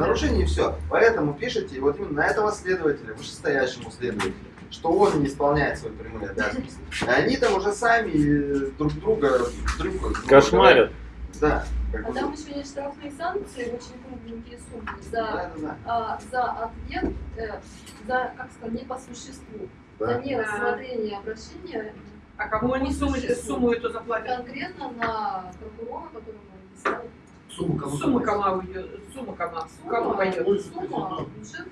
Нарушение и все. Поэтому пишите вот именно на этого следователя, вышестоящему следователю, что он не исполняет свои прямые обязанности. И они там уже сами э, друг друга дрюкают. Кошмарят. Да. А там еще есть штрафные санкции, очень кругленькие суммы за, Да, да, да. а, за ответ, э, за, как сказать, не по существу, за Да. нерассмотрение обращения А кому они сумму, сумму эту заплатят? конкретно на прокурора, которого написали. Сумма кому Сумма кому уйдет? Сумма кому? Кому пойдет? Сумма, бюджет.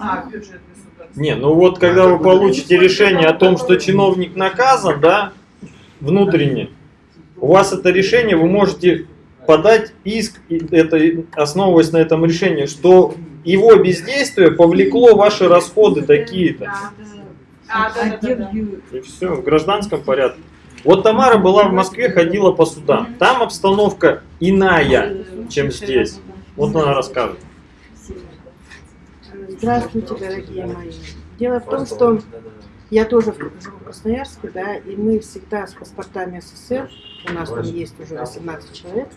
А, бюджет государства. Не, ну вот когда вы получите решение о том, что чиновник наказан, да, внутренне, у вас это решение, вы можете подать иск, и это, основываясь на этом решении, что его бездействие повлекло ваши расходы такие-то. А, да, да, да, да. И все, в гражданском порядке. Вот Тамара была в Москве, ходила по судам. Там обстановка иная, чем здесь. Вот она расскажет. Здравствуйте, дорогие мои. Дело в том, что я тоже живу в Красноярске, да, и мы всегда с паспортами СССР, у нас там есть уже 18 человек,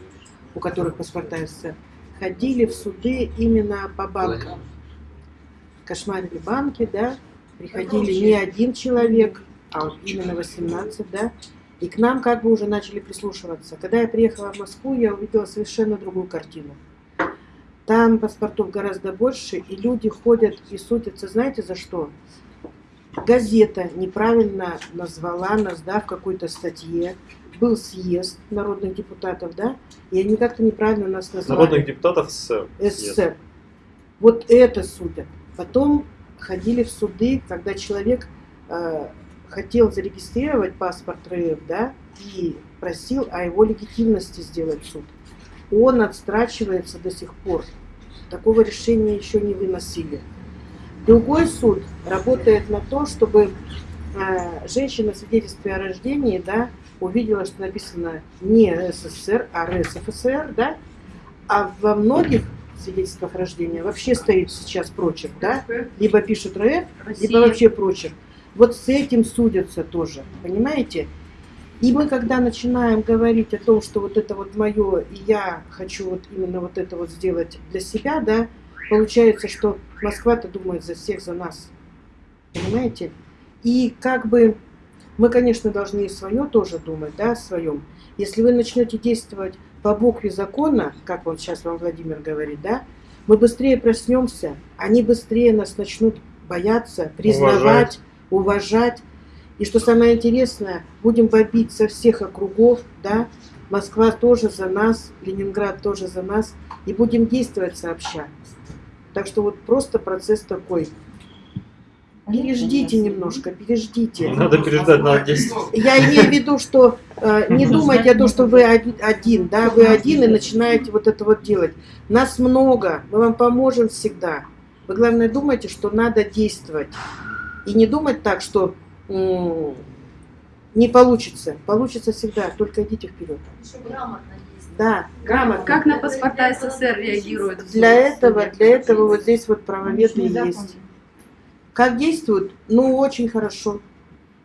у которых паспорта СССР, ходили в суды именно по банкам. Кошмарили банки, да, приходили не один человек, а вот именно 18, да, и к нам как бы уже начали прислушиваться. Когда я приехала в Москву, я увидела совершенно другую картину. Там паспортов гораздо больше, и люди ходят и судятся, знаете, за что? Газета неправильно назвала нас, да, в какой-то статье. Был съезд народных депутатов, да, и они как-то неправильно нас назвали. Народных депутатов СССР. СССР. Вот это судят. Потом ходили в суды, когда человек э, хотел зарегистрировать паспорт РФ, да, и просил о его легитимности сделать суд. Он отстрачивается до сих пор. Такого решения еще не выносили. Другой суд работает на то, чтобы э, женщина в свидетельстве о рождении, да, увидела, что написано не СССР, а РСФСР, да, а во многих свидетельствах рождения вообще стоит сейчас прочерк, да, либо пишут РФ, либо вообще прочерк. Вот с этим судятся тоже, понимаете? И мы, когда начинаем говорить о том, что вот это вот мое, и я хочу вот именно вот это вот сделать для себя, да, получается, что Москва-то думает за всех, за нас. Понимаете? И как бы мы, конечно, должны и свое тоже думать, да, о своем. Если вы начнете действовать по букве закона, как вот сейчас вам Владимир говорит, да, мы быстрее проснемся, они быстрее нас начнут бояться, признавать, уважать. И что самое интересное, будем бомбить со всех округов, да, Москва тоже за нас, Ленинград тоже за нас, и будем действовать сообща. Так что вот просто процесс такой. Переждите немножко, переждите. Не надо переждать, надо действовать. Я имею в виду, что э, не думайте о том, что вы оди- один, да, вы один и начинаете вот это вот делать. Нас много, мы вам поможем всегда. Вы главное думайте, что надо действовать. И не думать так, что не получится. Получится всегда, только идите вперед. Еще грамотно действовать. Да, грамотно. Как на паспорта СССР реагируют? Для этого, для этого вот здесь вот правоведы есть. Как действуют? Ну, очень хорошо.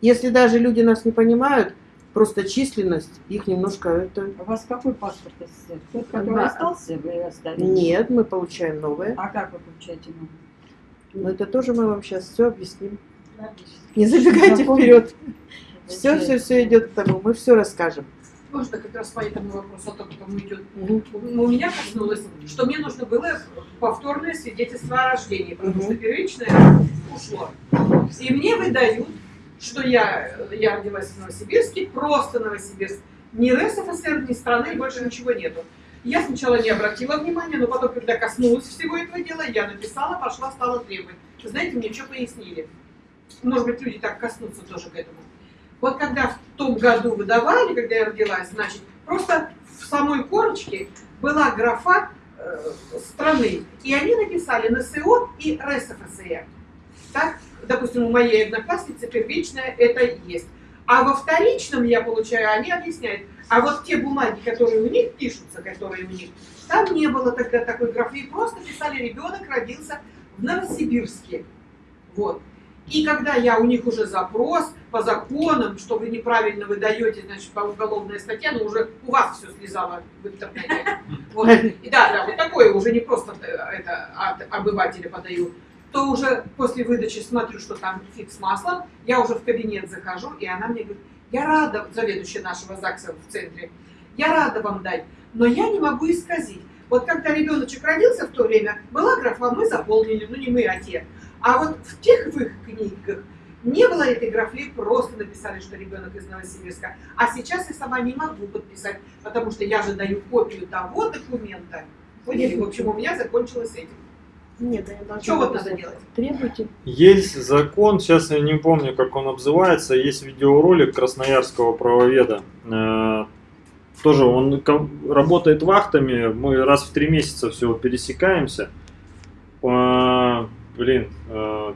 Если даже люди нас не понимают, просто численность их немножко это... У вас какой паспорт СССР? Тот, который Да. остался, вы оставили? Нет, мы получаем новое. А как вы получаете новый? Но это тоже мы вам сейчас все объясним. Не забегайте вперед. Все, все, все идет к тому. Мы все расскажем. Можно как раз по этому вопросу, о том, кому идет. Ну, У меня коснулось, что мне нужно было повторное свидетельство о рождении, потому Мгм. что первичное ушло. И мне выдают, что я, я родилась в Новосибирске, просто Новосибирск. Ни РСФСР, ни страны, больше ничего нету. Я сначала не обратила внимания, но потом, когда коснулась всего этого дела, я написала, пошла, стала требовать. Знаете, мне что пояснили? Может быть, люди так коснутся тоже к этому. Вот когда в том году выдавали, когда я родилась, значит, просто в самой корочке была графа э, страны. И они написали НСО и РСФСР. Так, допустим, у моей одноклассницы первичная это есть. А во вторичном я получаю, они объясняют. А вот те бумаги, которые у них пишутся, которые у них, там не было тогда такой графы. Просто писали, ребенок родился в Новосибирске. Вот. И когда я у них уже запрос по законам, что вы неправильно выдаете, значит, по уголовная статья, но уже у вас все слезало в интернете. Вот. И да, да, вот такое уже не просто э, это от обывателя подаю. То уже после выдачи смотрю, что там фиг с маслом, я уже в кабинет захожу, и она мне говорит, я рада, заведующая нашего ЗАГСа в центре, я рада вам дать, но я не могу исказить. Вот когда ребеночек родился в то время, была графа, мы заполнили, ну не мы, а те. А вот в тех в их книгах не было этой графы, просто написали, что ребенок из Новосибирска. А сейчас я сама не могу подписать, потому что я же даю копию того документа. Поняли? В общем, у меня закончилось этим. Нет, да, я должна Что вот быть надо делать? Требуйте. Есть закон, сейчас я не помню, как он называется, есть видеоролик красноярского правоведа. Э, Тоже он работает вахтами, мы раз в три месяца всего пересекаемся. Э, Блин, э,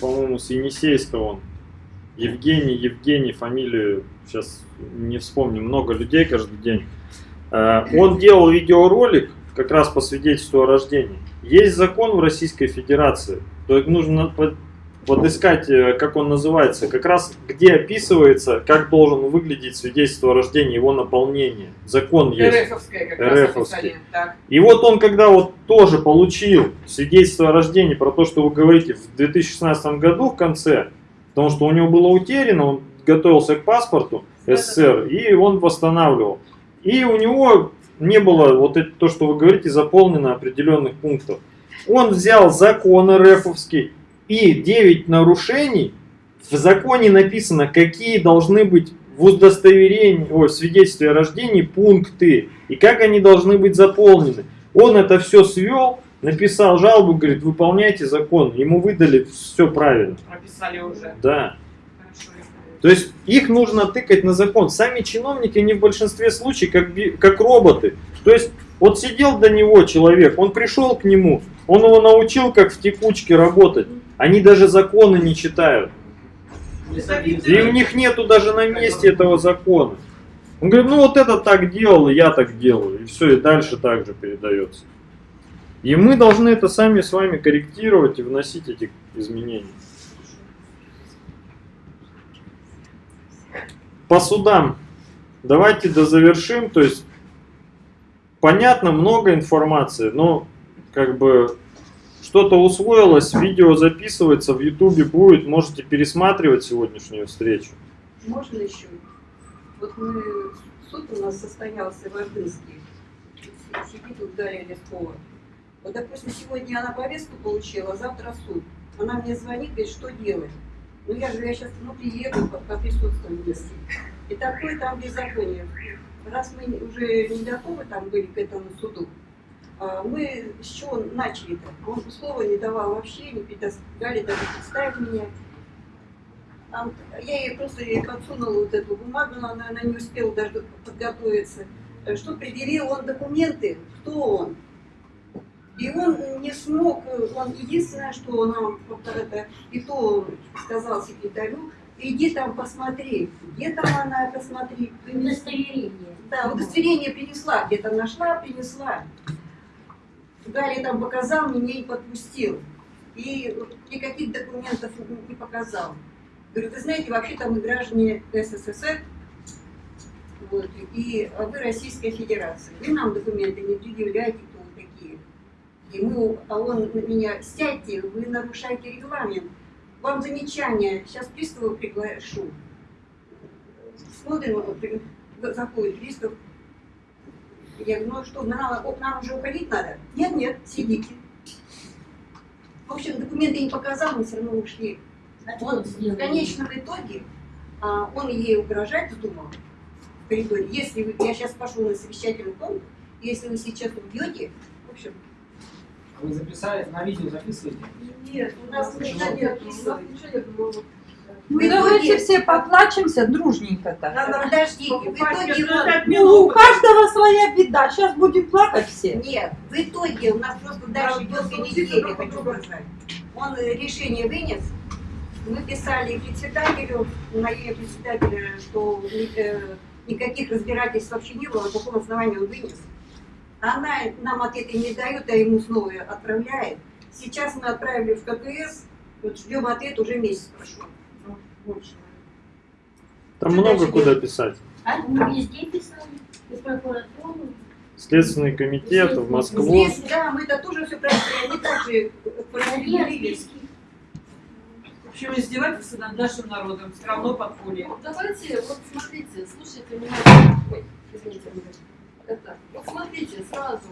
по-моему, с Енисейска он. Евгений, Евгений, фамилию сейчас не вспомню, много людей каждый день. Он делал видеоролик как раз по свидетельству о рождении. Есть закон в Российской Федерации, то нужно под- подыскать, э, как он называется, как раз где описывается, как должен выглядеть свидетельство о рождении, его наполнение. Закон есть. РФовское как РФовский. И вот он, когда вот тоже получил свидетельство о рождении про то, что вы говорите, в 2016 году в конце, потому что у него было утеряно, он готовился к паспорту СССР, и он восстанавливал. И у него не было вот это, то, что вы говорите, заполнено определенных пунктов. Он взял закон РФовский и 9 нарушений. В законе написано, какие должны быть в удостоверении, о, в свидетельстве о рождении пункты и как они должны быть заполнены. Он это все свел, написал жалобу, говорит, выполняйте закон. Ему выдали все правильно. Прописали уже. Да. То есть их нужно тыкать на закон. Сами чиновники, они в большинстве случаев как, как роботы. То есть вот сидел до него человек, он пришел к нему, он его научил, как в текучке работать. Они даже законы не читают. И у них нету даже на месте этого закона. Он говорит, ну вот это так делал, я так делаю. И все, и дальше так же передается. И мы должны это сами с вами корректировать и вносить эти изменения. По судам. Давайте дозавершим. То есть, понятно, много информации, но как бы что-то усвоилось, видео записывается, в ютубе будет, можете пересматривать сегодняшнюю встречу. Можно еще? Вот мы, суд у нас состоялся в Ордынске. Сидит тут Дарья. Вот, допустим, сегодня она повестку получила, а завтра суд. Она мне звонит, говорит, что делать? Ну, я же, я сейчас ну, приеду, по- поприсутствую вместе. И такое там беззаконие. Раз мы уже не готовы там были к этому суду, а, мы с чего начали-то? Он слова не давал вообще, не предоставляли даже представить меня. Я ей просто подсунула вот эту бумагу, но она, она не успела даже подготовиться. Э, Что предъявил он документы, кто он. И он не смог, он единственное, что нам это, и то сказал секретарю, иди там посмотри, где там она, посмотри. Удостоверение. Да, удостоверение принесла, где-то нашла, принесла. Далее там показал, меня не подпустил. И никаких документов не показал. Говорю, вы знаете, вообще-то мы граждане СССР, вот, и вы Российская Федерация. Вы нам документы не предъявляете. И мы, а он на меня, сядьте, вы нарушаете регламент. Вам замечание, сейчас пристава приглашу. Смотрим, заходит пристав. Я говорю, ну что, нам, нам уже уходить надо? Нет, нет, сидите. В общем, документы не показал, мы все равно ушли. Он в конечном итоге а, он ей угрожать вздумал в коридоре. Если вы, я сейчас пошел на совещательный комнату, если вы сейчас убьете, в общем, Вы записали, на видео записываете? Нет, у нас ничего нет. У нас ничего нет. мы Ну давайте все поплачемся дружненько-то. надо подождите, в итоге Ну, у каждого своя беда. Сейчас будем плакать все. нет, в итоге у нас просто дальше долго недели, я хочу сказать. Он э, решение вынес, мы писали председателю, на имя председателя, что э, никаких разбирательств вообще не было, на каком основании он вынес. Она нам ответа не дает, а ему снова отправляет. Сейчас мы отправили в КПС, Вот ждем ответ, уже месяц прошел. Ну, больше. Там Что много дальше куда писать. А мы везде писали. И в прокуратуру. Следственный комитет в Москву. Здесь, да, мы это тоже все прочли, они также проверились. В общем, издевательство над нашим народом все равно подполье. Давайте, вот смотрите, слушайте меня. Ой, извините. Это, вот смотрите, сразу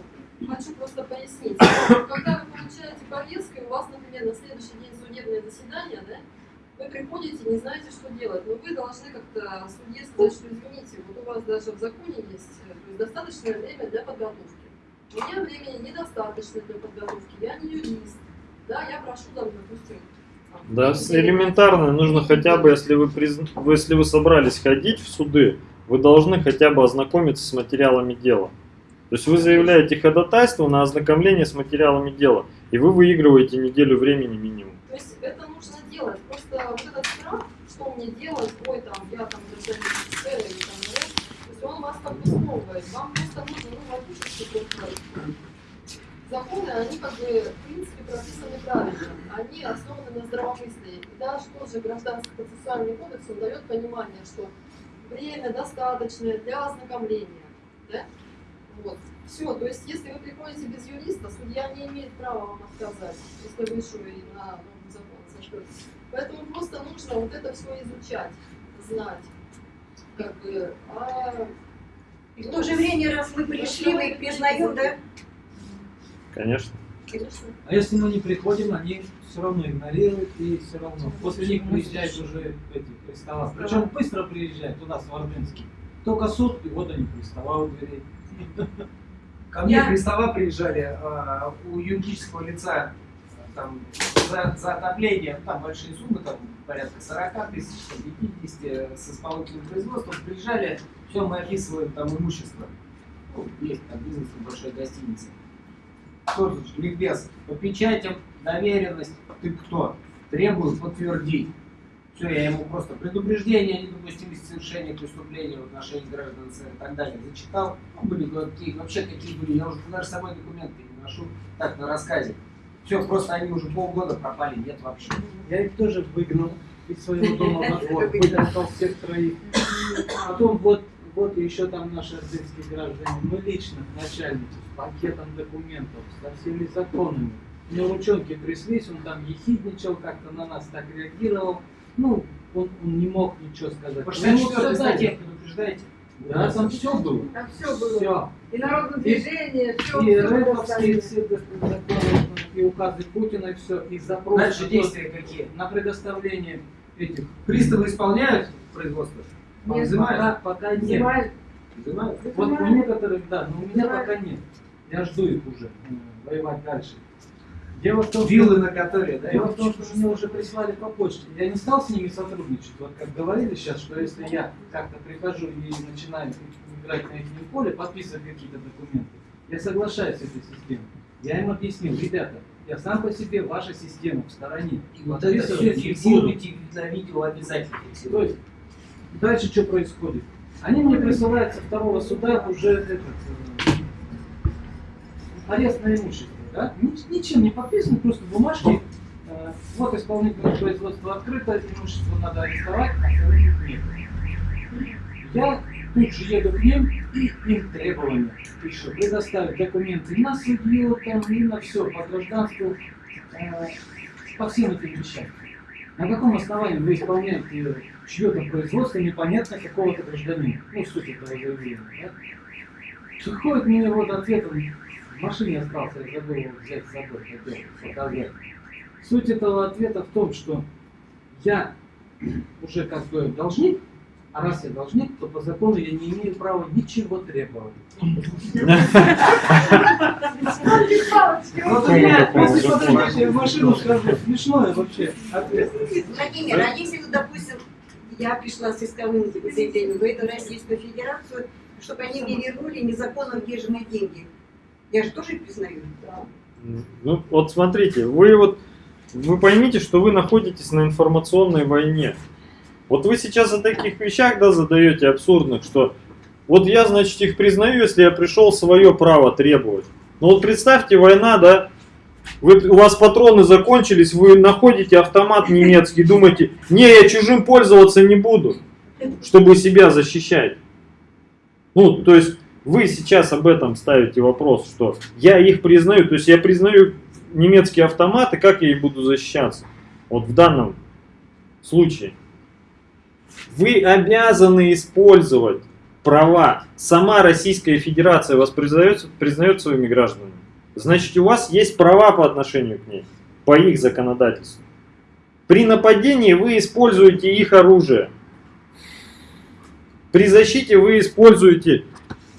хочу просто пояснить. Когда вы получаете повестку, и у вас, например, на следующий день судебное заседание, да, вы приходите, не знаете, что делать, но вы должны как-то судье сказать, что извините, вот у вас даже в законе есть э, достаточное время для подготовки. У меня времени недостаточно для подготовки, я не юрист, да, я прошу там, допустим, Да, элементарно, нужно хотя бы, если вы, призн- вы- если вы собрались ходить в суды, вы должны хотя бы ознакомиться с материалами дела. То есть вы заявляете ходатайство на ознакомление с материалами дела, и вы выигрываете неделю времени минимум. То есть это нужно делать. Просто вот этот страх, что мне делать, ой, там, я там СССР или там, да, то есть он вас как бы. Вам просто нужно, ну, логически просто. Законы, они как бы, в принципе, прописаны правильно. Они основаны на здравомыслии. И даже тоже гражданский процессуальный кодекс, он дает понимание, что время достаточное для ознакомления. Да? Вот. Все, то есть если вы приходите без юриста, судья не имеет права вам отказать, если вы еще и на новом законе сошлетесь. Поэтому просто нужно вот это все изучать, знать. Как бы, а И в то же время, раз мы пришли, мы их признаем, да? Конечно. конечно, А если мы не приходим, они все равно игнорируют и все равно. После них приезжают уже эти пристава. Причем быстро приезжают туда, с Вардынский. Только суд, и вот они пристава у дверей. Ко мне Я- пристава приезжали а, у юридического лица там, за, за отопление, ну, там большие суммы, там порядка 40 тысяч, там, 50 с исполнительным производством, приезжали, все, мы описываем там имущество. Ну, есть там бизнес в большой гостинице. Тут, ликбез, по печатям, доверенность, ты кто? Требую подтвердить. Все, я ему просто предупреждение о недопустимости совершения преступления в отношении граждан СССР и так далее зачитал. Ну, были какие, вообще какие были, я уже даже с собой документы не ношу, так, на рассказе. Все, просто они уже полгода пропали, нет вообще. Я их тоже выгнал из своего дома во двор, вытолкал всех троих. Потом вот, вот еще там наши ордынские граждане, мы лично к начальнику с пакетом документов, со всеми законами. На ручонке тряслись, он там ехидничал, как-то на нас так реагировал. Ну, он, он не мог ничего сказать. По Ну, ему 64 всё статье предупреждаете? Да, там все было. Там все было. Все. И народное движение, все. И рэповские все законы, и указы Путина, и все, и запрос Дальше на- действия какие? на предоставление этих. Приставы исполняют производство? Нет, Взимают? Пока, пока нет. Снимали. Взимают? Вот у некоторых, да, но у меня Взимают. пока нет. Я жду их уже воевать дальше. Дело в том, Виллы что, на которые, да? дело в том, что мне уже прислали по почте. Я не стал с ними сотрудничать. Вот как говорили сейчас, что если я как-то прихожу и начинаю играть на их поле, подписывать какие-то документы, я соглашаюсь с этой системой. Я им объяснил, ребята, я сам по себе ваша система в стороне. И вот это все фиксируйте на видео обязательно. То есть, дальше что происходит? Они мне присылают со второго суда уже этот, э, арест на имущество. Да? Ни- Ничем не подписано, просто бумажки. э, Вот исполнительное производство открыто, имущество надо арестовать, а нет. Я тут же еду к ним и им требования пишу. Предоставить документы на судью, там, и на все, по гражданству, э, по всем этим вещам. На каком основании вы исполняете чье-то производство непонятно какого-то гражданина? Ну, суть этого заявления. Да? Приходит мне вот ответ, он в машине остался, я забыл взять с собой, хотел показать. Суть этого ответа в том, что я уже как бы должник, а раз я должник, то по закону я не имею права ничего требовать. Вот у меня, если подумаешь, я в машину скажу, смешное вообще ответ. Владимир, а если, допустим, я пришла с исковым заявлением в эту Российскую Федерацию, чтобы они мне вернули незаконно удержанные деньги, я же тоже признаю. Ну, вот смотрите, вы вот, вы поймите, что вы находитесь на информационной войне. Вот вы сейчас о таких вещах, да, задаете абсурдных, что вот я, значит, их признаю, если я пришел свое право требовать. Но вот представьте, война, да, Вы, у вас патроны закончились, вы находите автомат немецкий, думаете, не, я чужим пользоваться не буду, чтобы себя защищать. Ну, то есть вы сейчас об этом ставите вопрос, что я их признаю, то есть я признаю немецкие автоматы, как я их буду защищаться? Вот в данном случае. Вы обязаны использовать права. Сама Российская Федерация вас признает, признает своими гражданами. Значит, у вас есть права по отношению к ней, по их законодательству. При нападении вы используете их оружие. При защите вы используете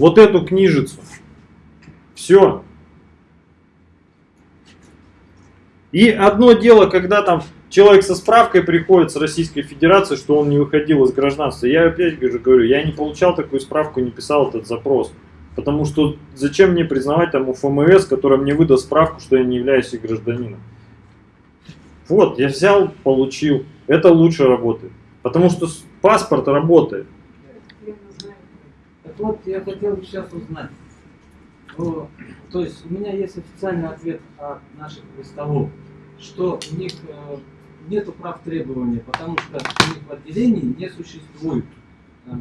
вот эту книжицу. Все. И одно дело, когда там человек со справкой приходит с Российской Федерации, что он не выходил из гражданства. Я опять же говорю, я не получал такую справку, не писал этот запрос. Потому что зачем мне признавать там у ФМС, которая мне выдаст справку, что я не являюсь гражданином. Вот, я взял, получил. Это лучше работает. Потому что паспорт работает. Так вот, я хотел бы сейчас узнать. О, то есть у меня есть официальный ответ от наших приставов, что у них э, нету прав требования, потому что у них в отделении не существует э,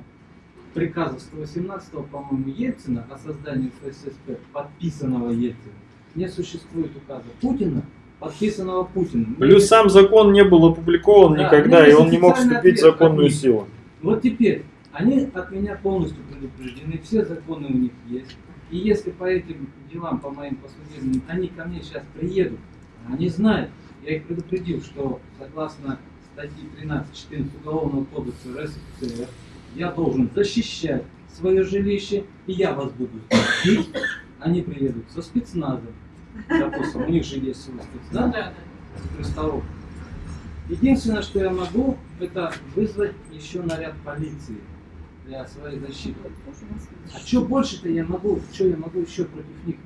приказа 118, по-моему, Ельцина о создании ФССП, подписанного Ельцином. Не существует указа Путина, подписанного Путиным. Плюс сам закон не был опубликован Да, никогда, и он не мог вступить в законную силу. Вот теперь, они от меня полностью предупреждены, все законы у них есть. И если по этим делам, по моим посудебным, они ко мне сейчас приедут, они знают, я их предупредил, что согласно статье 13.14 Уголовного кодекса РСФСР, я должен защищать свое жилище, и я вас буду бить. Они приедут со спецназом. Допустим, у них же есть свой спецназ. Единственное, что я могу, это вызвать еще наряд полиции для своей защиты. А что больше-то я могу, что я могу еще против них?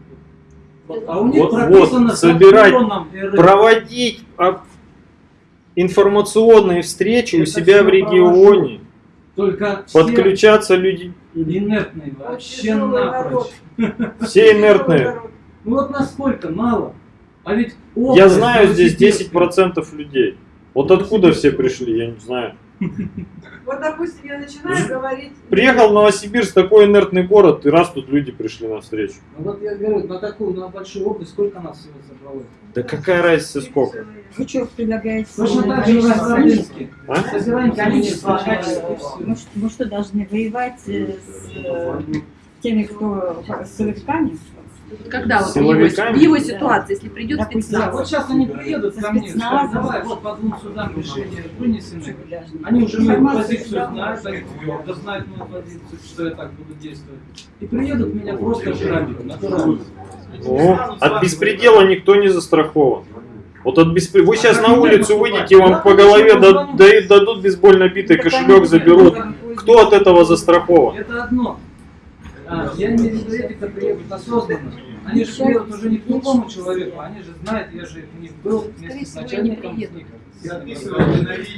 Вот, а у них Вот, прописано вот, собирать. Проводить а, информационные встречи у Это себя в регионе, Только подключаться люди, инертные вообще напрочь. все инертные. Ну вот насколько мало. А ведь Я знаю здесь Новосибирская. 10% людей. Вот откуда все пришли, я не знаю. Вот, допустим, я начинаю говорить... Приехал в Новосибирск, такой инертный город, и раз тут люди пришли на встречу. Ну вот я говорю, на такую, на большую область, сколько нас всего собралось? Да какая разница сколько? Вы что предлагаете? Точно так же в Новосибирске. А? Количество, качество. Мы, что- должны воевать э, с э, теми, кто с силовиками? Когда вот в его, в его ситуации, если придет Допустим, Да, спецназ, вот сейчас они приедут ко мне, скажут, давай, вот по двум судам решение вынесены. Они уже мою позицию знают, они твердо знают мою позицию, что я так буду действовать. И приедут меня просто грабить, натурально. О, от беспредела никто не застрахован. Вот от беспре- Вы сейчас на улицу выйдете, вам по голове да- да- дадут бейсбольно битый кошелек, заберут. Кто от этого застрахован? Это одно. А, я не кто приедут осознанно. Они же приедут уже не к другому человеку, они же знают, я же у них был вместе с не начальником.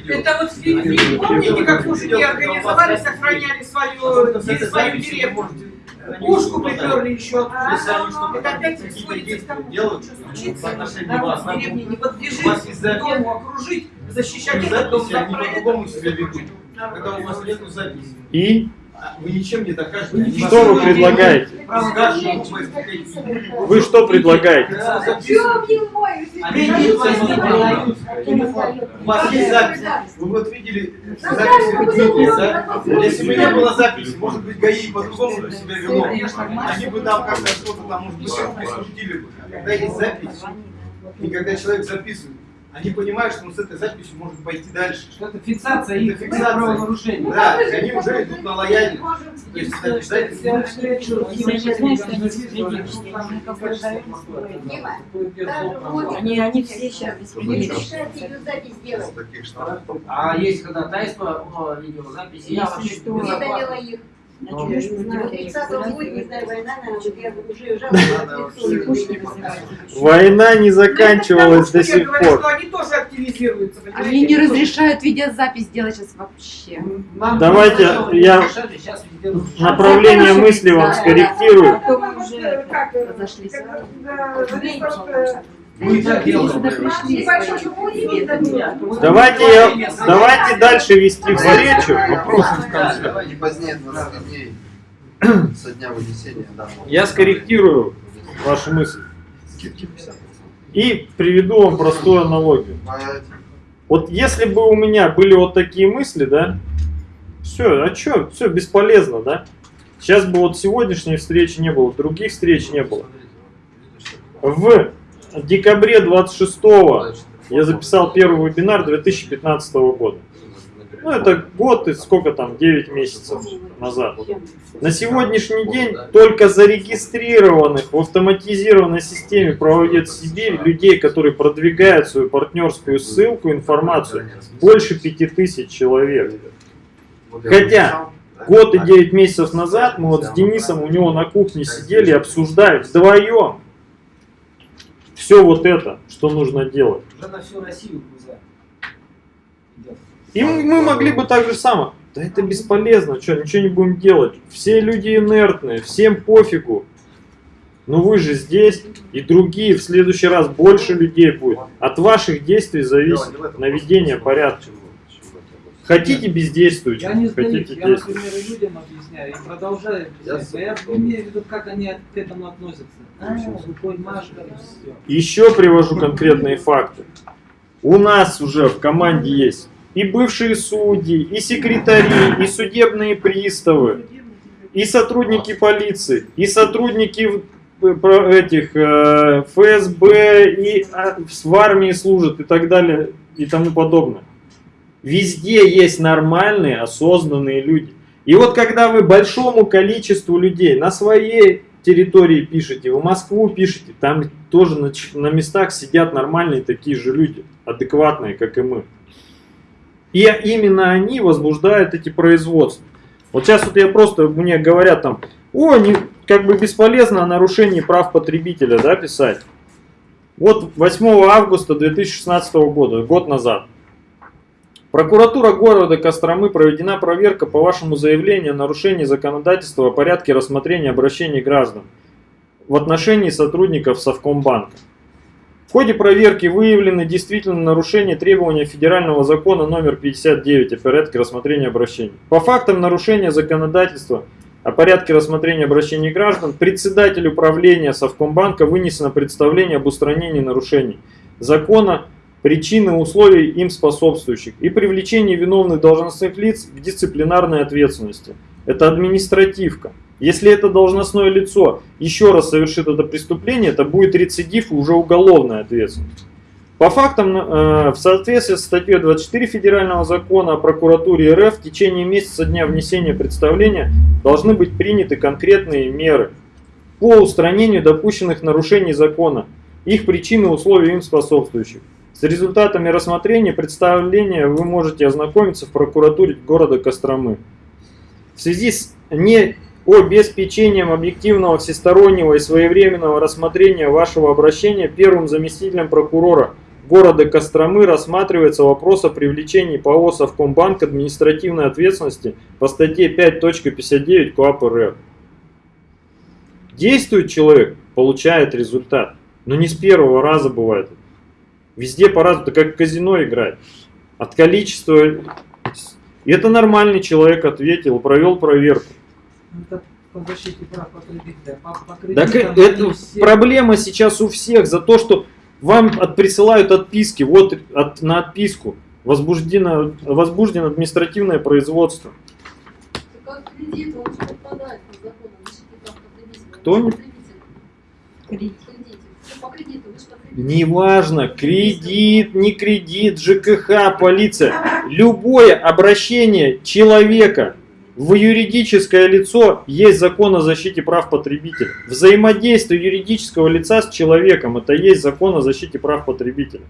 Это вот в фильме, помните, как мужики организовались, охраняли свою, свою деревню? Пушку приперли еще. Это опять сводится к тому, делают что в случится. Народ вас. в деревне не У вас подбежит, есть запись. дому окружить, защищать этот дом они по-другому это. себя ведут. Когда у вас нету записи, И а вы ничем не докажете. Что вы предлагаете? Вы Вы что предлагаете? У вас есть запись. Вы вот видели запись? Если бы не было записи, может быть, ГАИ по-другому себя вело. Они бы там как-то что-то там, может быть, присудили бы. Когда есть запись, и когда человек записывает, они понимают, что он с этой записью может пойти дальше. Что это фиксация их Это фиксация. правонарушений. Да, и они уже идут на лояльность. То есть это обязательно. они все сейчас. А есть ходатайство о видеозаписи? Я вообще оплаты. их. Ну, Значит, не знаю, 30 будет, не знаю, война, наверное, я уже не вызывают. Война не Ну, заканчивалась до сих пор. они тоже активизируются. они не разрешают видеозапись делать сейчас вообще. Давайте просто я ведем. Направление мысли вам скорректирую. Мы так делаем. Давайте, я- давайте дальше вести встречу. Не позднее 20 дней со дня вынесения данного. Я скорректирую вашу мысль Скидки 50%. и приведу вам простую аналогию. Вот если бы у меня были вот такие мысли, да, все, а что, все бесполезно, да? Сейчас бы вот сегодняшней встречи не было, других встреч не было. В декабре 26 я записал первый вебинар 2015 года. Ну, это год и сколько там, 9 месяцев назад. На сегодняшний день только зарегистрированных в автоматизированной системе проводит Сибирь людей, которые продвигают свою партнерскую ссылку, информацию, больше 5000 человек. Хотя? Год и 9 месяцев назад мы вот с Денисом у него на кухне сидели и обсуждали вдвоем все вот это, что нужно делать. Уже на всю Россию. И мы мы могли бы так же само. Да это бесполезно, что, ничего не будем делать. Все люди инертные, всем пофигу. Но вы же здесь, и другие, в следующий раз больше людей будет. От ваших действий зависит наведение порядка. Хотите бездействуйте, Я не сдаюсь, хотите я, например, и людям объясняю, и продолжаю Я объяснять. Я, с- имею в виду, как они к этому относятся. А, рукой все. Еще привожу конкретные факты. У нас уже в команде есть и бывшие судьи, и секретари, и судебные приставы, и сотрудники полиции, и сотрудники про- этих э, ФСБ, и а, в армии служат, и так далее, и тому подобное. Везде есть нормальные, осознанные люди. И вот когда вы большому количеству людей на своей территории пишете, в Москву пишете, там тоже на, на местах сидят нормальные такие же люди, адекватные, как и мы. И именно они возбуждают эти производства. Вот сейчас вот я просто, мне говорят там, о, не, как бы бесполезно о нарушении прав потребителя, да, писать. Вот 8 августа 2016 года, год назад. Прокуратура города Костромы проведена проверка по вашему заявлению о нарушении законодательства о порядке рассмотрения обращений граждан в отношении сотрудников Совкомбанка. В ходе проверки выявлены действительно нарушения требования федерального закона номер 59 о порядке рассмотрения обращений. По фактам нарушения законодательства о порядке рассмотрения обращений граждан председатель управления Совкомбанка вынесено представление об устранении нарушений закона, причины условий им способствующих и привлечении виновных должностных лиц к дисциплинарной ответственности. Это административка. Если это должностное лицо еще раз совершит это преступление, это будет рецидив и уже уголовная ответственность. По фактам, э, в соответствии с статьей 24 Федерального закона о прокуратуре РФ в течение месяца дня внесения представления должны быть приняты конкретные меры по устранению допущенных нарушений закона, их причин и условий им способствующих. С результатами рассмотрения представления вы можете ознакомиться в прокуратуре города Костромы. В связи с необеспечением объективного, всестороннего и своевременного рассмотрения вашего обращения первым заместителем прокурора города Костромы рассматривается вопрос о привлечении ПАО Совкомбанк к административной ответственности по статье 5.59 КоАП РФ. Действует человек, получает результат. Но не с первого раза бывает. Везде по-разному, это как в казино играть. От количества... И это нормальный человек ответил, провел проверку. Ну, Это по защите прав потребителя. По, по Так кредитам это проблема сейчас у всех за то, что вам от, присылают отписки, вот от, на отписку возбуждено, возбуждено административное производство. Так как кредит, он же Неважно, кредит, не кредит, ЖКХ, полиция. Любое обращение человека в юридическое лицо есть закон о защите прав потребителя. Взаимодействие юридического лица с человеком это есть закон о защите прав потребителя.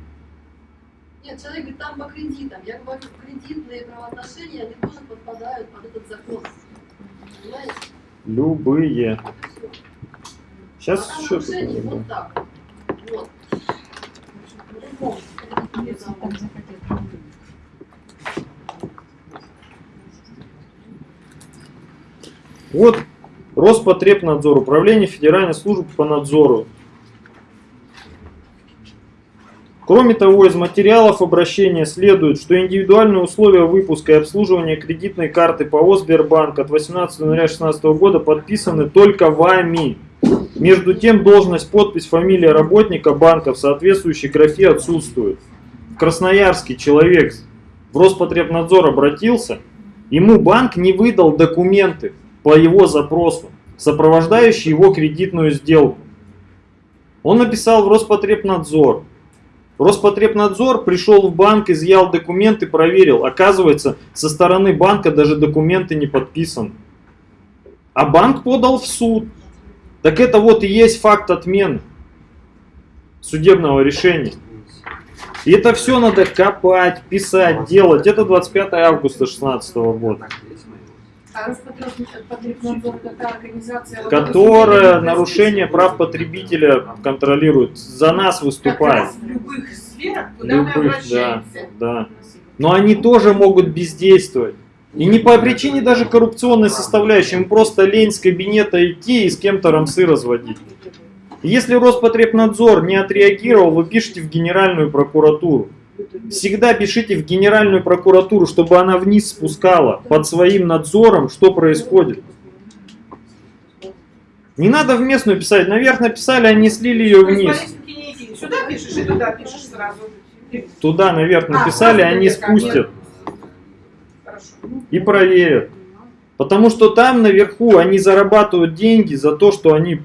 Нет, человек говорит, там по кредитам. Я говорю, кредитные правоотношения, они тоже подпадают под этот закон. Понимаете? Любые. Сейчас А нарушений вот так. Вот. По-другому. Кредитные Если законы. так захотят. Вот Роспотребнадзор, Управление Федеральной службы по надзору. Кроме того, из материалов обращения следует, что индивидуальные условия выпуска и обслуживания кредитной карты ПАО Сбербанк от 18 января 2016 года подписаны только вами. Между тем, должность, подпись, фамилия работника банка в соответствующей графе отсутствует. В Красноярске человек в Роспотребнадзор обратился, ему банк не выдал документы по его запросу, сопровождающие его кредитную сделку. Он написал в Роспотребнадзор. Роспотребнадзор пришел в банк, изъял документы, проверил. Оказывается, со стороны банка даже документы не подписаны. А банк подал в суд. Так это вот и есть факт отмены судебного решения. И это все надо копать, писать, делать. Это 25 августа 2016 года. А Которая нарушение прав потребителя контролирует. За нас выступает. в любых сферах, куда мы Любых, да, обращаемся. да. Но они тоже могут бездействовать. И не по причине даже коррупционной составляющей, им просто лень с кабинета идти и с кем-то рамсы разводить. Если Роспотребнадзор не отреагировал, вы пишете в Генеральную прокуратуру. Всегда пишите в Генеральную прокуратуру, чтобы она вниз спускала под своим надзором, что происходит. Не надо в местную писать. Наверх написали, они слили ее вниз. Сюда пишешь и туда пишешь сразу. Туда наверх А, написали, они спустят. И проверят. Потому что там наверху они зарабатывают деньги за то, что они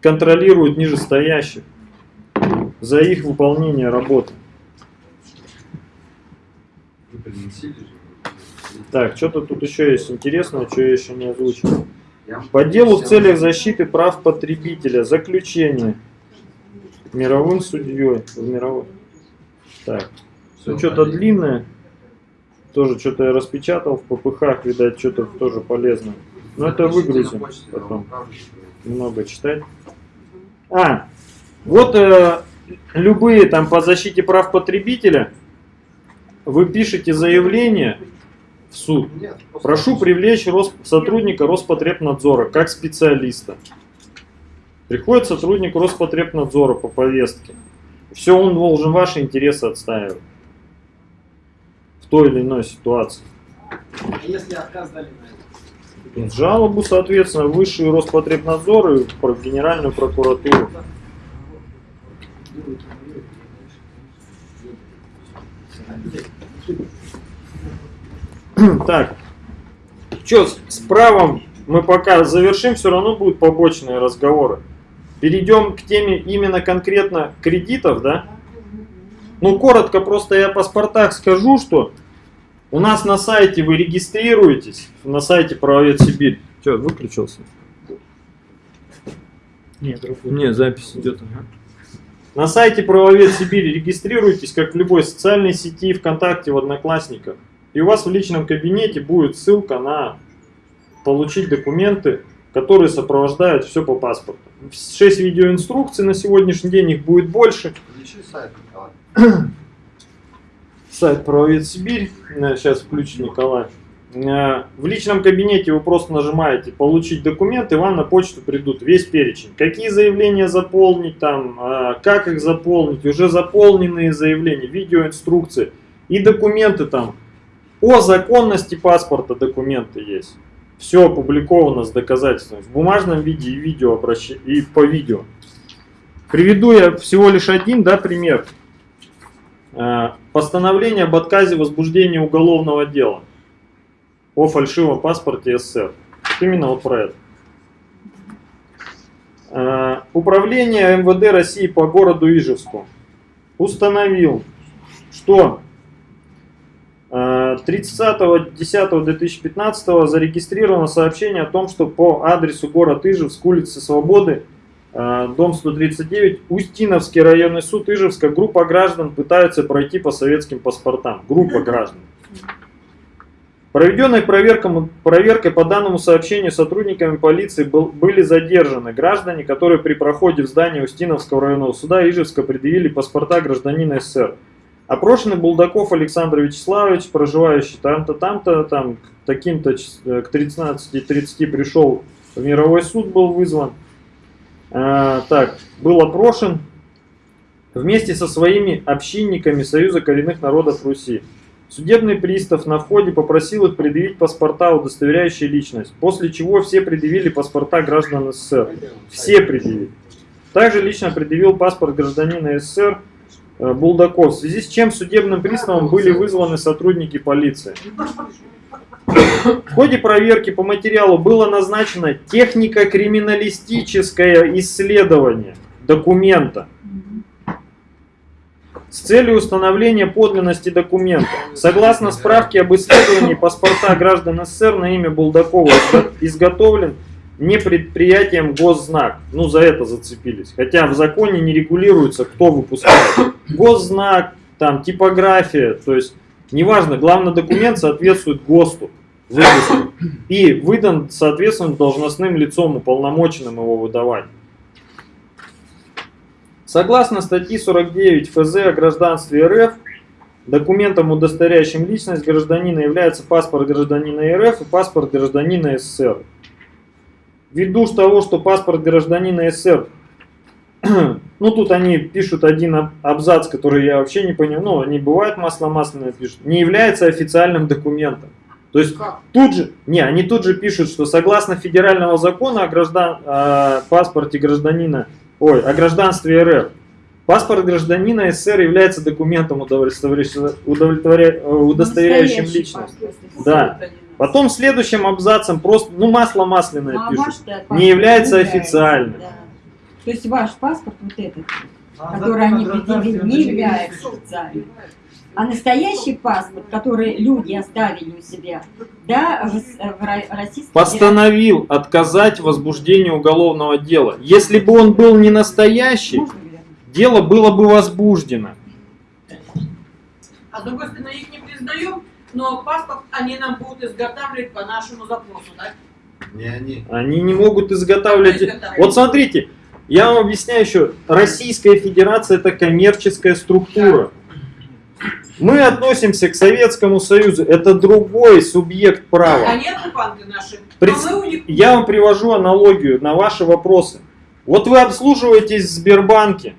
контролируют нижестоящих. За их выполнение работы. Так, что-то тут еще есть интересное, что я еще не озвучил. По делу в целях защиты прав потребителя. Заключение. Мировым судьей. В мировой. Так. Все что-то длинное. Тоже что-то я распечатал в ППХ, видать, что-то тоже полезное. Но это выгрузим потом. Много читать. А, вот э, любые там по защите прав потребителя, вы пишете заявление в суд. Прошу привлечь Рос- сотрудника Роспотребнадзора как специалиста. Приходит сотрудник Роспотребнадзора по повестке. Все, он должен ваши интересы отстаивать. Той или иной ситуации. А если отказ дали на это? Жалобу, соответственно, высший Роспотребнадзор и Генеральную прокуратуру. Так, что с правом мы пока завершим, все равно будут побочные разговоры. Перейдем к теме именно конкретно кредитов, да? Ну, коротко просто я о паспортах скажу, что у нас на сайте вы регистрируетесь, на сайте Правовед Сибирь. Что, выключился? Нет, Не, запись идет. На сайте Правовед Сибирь регистрируйтесь, как в любой социальной сети, ВКонтакте, в Одноклассниках. И у вас в личном кабинете будет ссылка на получить документы, которые сопровождают все по паспорту. 6 видеоинструкций на сегодняшний день, их будет больше. Включи сайт, Николай. Сайт Правовед Сибирь. Э, Сейчас включит Николай. Э, В личном кабинете вы просто нажимаете «Получить документы», вам на почту придут весь перечень. Какие заявления заполнить, там, э, как их заполнить, уже заполненные заявления, видеоинструкции и документы там. О законности паспорта документы есть. Все опубликовано с доказательствами. В бумажном виде и, видео и по видео. Приведу я всего лишь один да, пример. Э, Постановление об отказе возбуждения уголовного дела о фальшивом паспорте СССР. Вот именно вот про это. Э, Управление МВД России по городу Ижевску установил, что э, 30.10.2015 зарегистрировано сообщение о том, что по адресу город Ижевск, улица Свободы, э, дом 139, Устиновский районный суд Ижевска, группа граждан пытаются пройти по советским паспортам. Группа граждан. Проведенной проверкой по данному сообщению сотрудниками полиции был- были задержаны граждане, которые при проходе в здание Устиновского районного суда Ижевска предъявили паспорта гражданина СССР. Опрошенный Булдаков Александр Вячеславович, проживающий там-то, там-то, там, таким-то э, к 13.30 пришел в мировой суд, был вызван. А, так, был опрошен. вместе со своими общинниками Союза коренных народов Руси. Судебный пристав на входе попросил их предъявить паспорта, удостоверяющие личность, после чего все предъявили паспорта граждан СССР. Все предъявили. Также лично предъявил паспорт гражданина СССР э, Булдаков, в связи с чем судебным приставом были вызваны сотрудники полиции. В ходе проверки по материалу было назначено технико-криминалистическое исследование документа с целью установления подлинности документа. Согласно справке об исследовании, паспорта граждан СССР на имя Булдакова изго- изготовлен не предприятием Госзнак. Ну, за это зацепились. Хотя в законе не регулируется, кто выпускает. Госзнак, там, типография, то есть, неважно, главный документ соответствует ГОСТу выпуску и выдан соответственно должностным лицом, уполномоченным его выдавать. Согласно статье 49 ФЗ о гражданстве РФ, документом, удостоверяющим личность гражданина является паспорт гражданина РФ и паспорт гражданина СССР. Ввиду того, что паспорт гражданина СССР, ну тут они пишут один аб- абзац, который я вообще не понимаю, ну они бывают масло-масляное пишут, не является официальным документом. То есть тут же, не, они тут же пишут, что согласно федерального закона о граждан, о паспорте гражданина, ой, о гражданстве РФ, паспорт гражданина СССР является документом, удовлетворяющим, удовлетворя- удостоверяющим личность. Да. Потом следующим абзацем просто, ну масло масляное Ну, а пишут, не является официальным. да. То есть ваш паспорт, вот этот, А который они предъявили, не является официальным. А настоящий паспорт, который люди оставили у себя, да, в, в Ро- Российской Постановил отказать в возбуждении уголовного дела. Если бы он был не настоящий, Можно дело было бы возбуждено. А с другой стороны, их не признаем, но паспорт они нам будут изготавливать по нашему запросу, да? Не они. Они не могут изготавливать. Изготавливать. Вот смотрите, я вам объясняю еще. Российская Федерация это коммерческая структура. Мы относимся к Советскому Союзу. Это другой субъект права. Они оккупанты наши. Пред- А них... Я вам привожу аналогию на ваши вопросы. Вот вы обслуживаетесь в Сбербанке,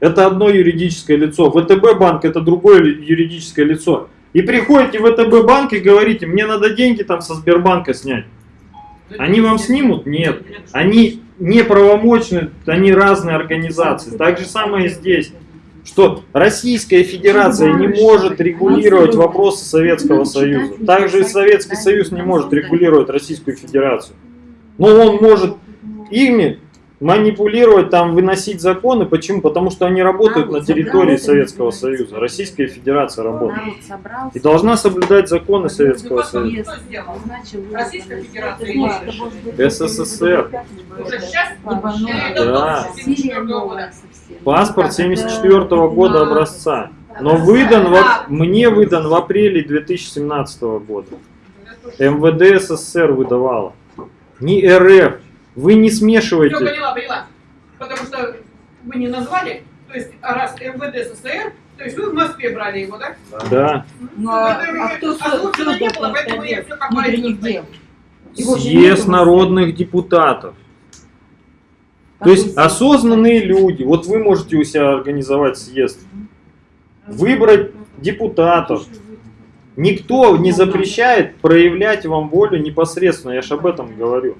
это одно юридическое лицо. ВТБ банк это другое юридическое лицо. И приходите в ВТБ банк и говорите, мне надо деньги там со Сбербанка снять. Они вам снимут? Нет. Они неправомочны, они разные организации. Так же самое здесь. Что Российская Федерация не может регулировать вопросы Советского Союза. Также и Советский Союз не может регулировать Российскую Федерацию. Но он может ими манипулировать, там, выносить законы. Почему? Потому что они работают на территории Советского Союза. Российская Федерация работает. Народ собрался. И должна соблюдать законы Советского Союза. Российская. Федерация СССР. Да. Паспорт 74 года образца. Но выдан, в, мне выдан в апреле 2017 года. МВД СССР выдавало. Не РФ. Вы не Все, смешивайте. поняла, поняла. Потому что вы не назвали, то есть а раз МВД СССР, то есть вы в Москве брали его, да? Да. Ну, а, а кто А не было, поэтому я все как же Съезд народных депутатов. То есть осознанные люди, вот вы можете у себя организовать съезд, выбрать депутатов. Никто не запрещает проявлять вам волю непосредственно, я же об этом говорю.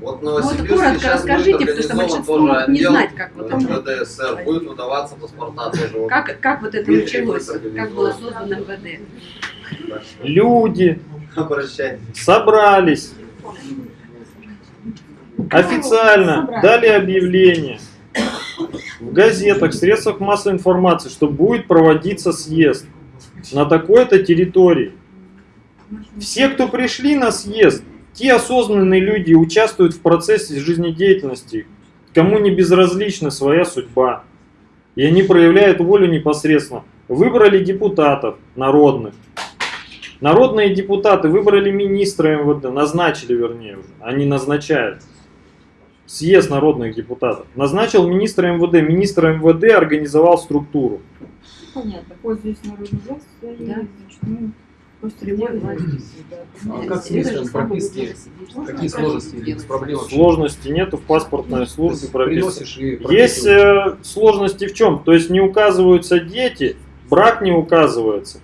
Вот в Ну, вот коротко сейчас расскажите, будет потому что организован большинство тоже могут не отдел знать, как вот это. МВД СССР. Будет выдаваться паспорта тоже. Как, как вот это началось? Как было создано МВД? Люди собрались, официально дали объявление в газетах, в средствах массовой информации, что будет проводиться съезд на такой-то территории. Все, кто пришли на съезд, те осознанные люди участвуют в процессе жизнедеятельности, кому не безразлична своя судьба. И они проявляют волю непосредственно. Выбрали депутатов народных. Народные депутаты выбрали министра МВД, назначили вернее уже, они назначают. Съезд народных депутатов. Назначил министра МВД, министр МВД организовал структуру. Понятно, пользуясь народной властью, Да. значит, мы Просто любой власти. А как местом прописки? Какие сложности или проблемы? Сложности нету в паспортной службе прописано. Приносишь и Есть э, сложности в чем? То есть не указываются дети, брак не указывается.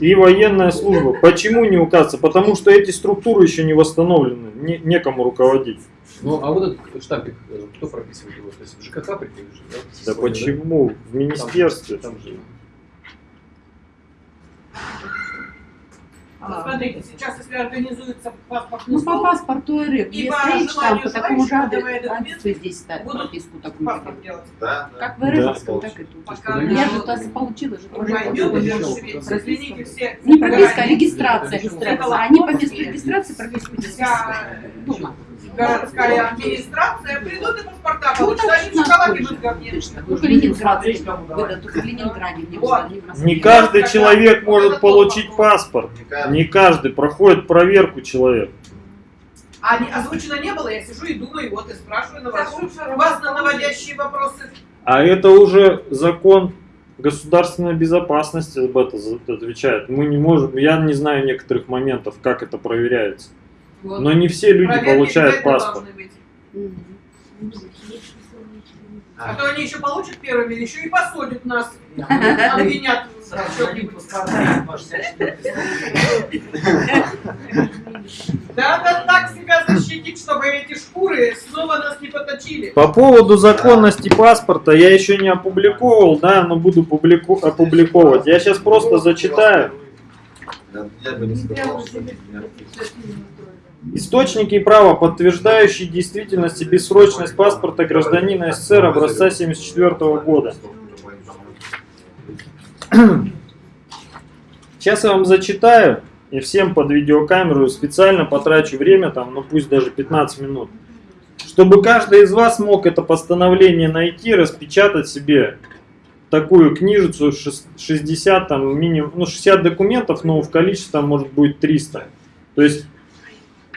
И военная служба. Почему не указывается? Потому что эти структуры еще не восстановлены, не- некому руководить. Ну, а вот этот штампик, э, кто прописывает его? То есть в ЖКХ приходишь, да? Да почему? В министерстве. Там же. Вот Смотрите, сейчас, если организуется паспортная Ну, по служба, паспорту РФ, И если по речь там желанию по такому же адресу, здесь ставить будут прописку такую. паспорт делать. Да, да. Как в Да. РФовском, так и тут. Пока Я же то получила же тоже. извините, все. Не прописка, а города- регистрация. Это А они по месту регистрации прописку здесь Вся дома. городская администрация придут и паспорта Ну, получат, так они в точно, шоколаде точно, будут говне. точно. Только Ленинград. Выдадут только в Ленинграде, не каждый человек может получить паспорт. Не каждый. Проходит проверку человек. А не- озвучено не было, я сижу и думаю, вот и спрашиваю на вас. У вас на наводящие вопросы. А это уже закон государственной безопасности об этом за- отвечает. Мы не можем, я не знаю некоторых моментов, как это проверяется. Вот. Но не все люди Проверки получают паспорт. Мгм. А то они еще получат первыми, еще и посадят нас. Обвинят в Сразу чём-нибудь. дадим паспорта, ваш 64 Да, да, так себя защитить, чтобы эти шкуры снова нас не поточили. По поводу законности паспорта я еще не опубликовал, да, но буду публику- опубликовать. Я сейчас просто зачитаю. Я, бы не сказал, что Источники права, подтверждающие действительность и бессрочность паспорта гражданина СССР образца 1974 года. Сейчас я вам зачитаю и всем под видеокамеру специально потрачу время, там, ну пусть даже 15 минут, чтобы каждый из вас мог это постановление найти, распечатать себе такую книжицу, шес- 60 там минимум, ну 60 документов, но в количестве там может быть 300. То есть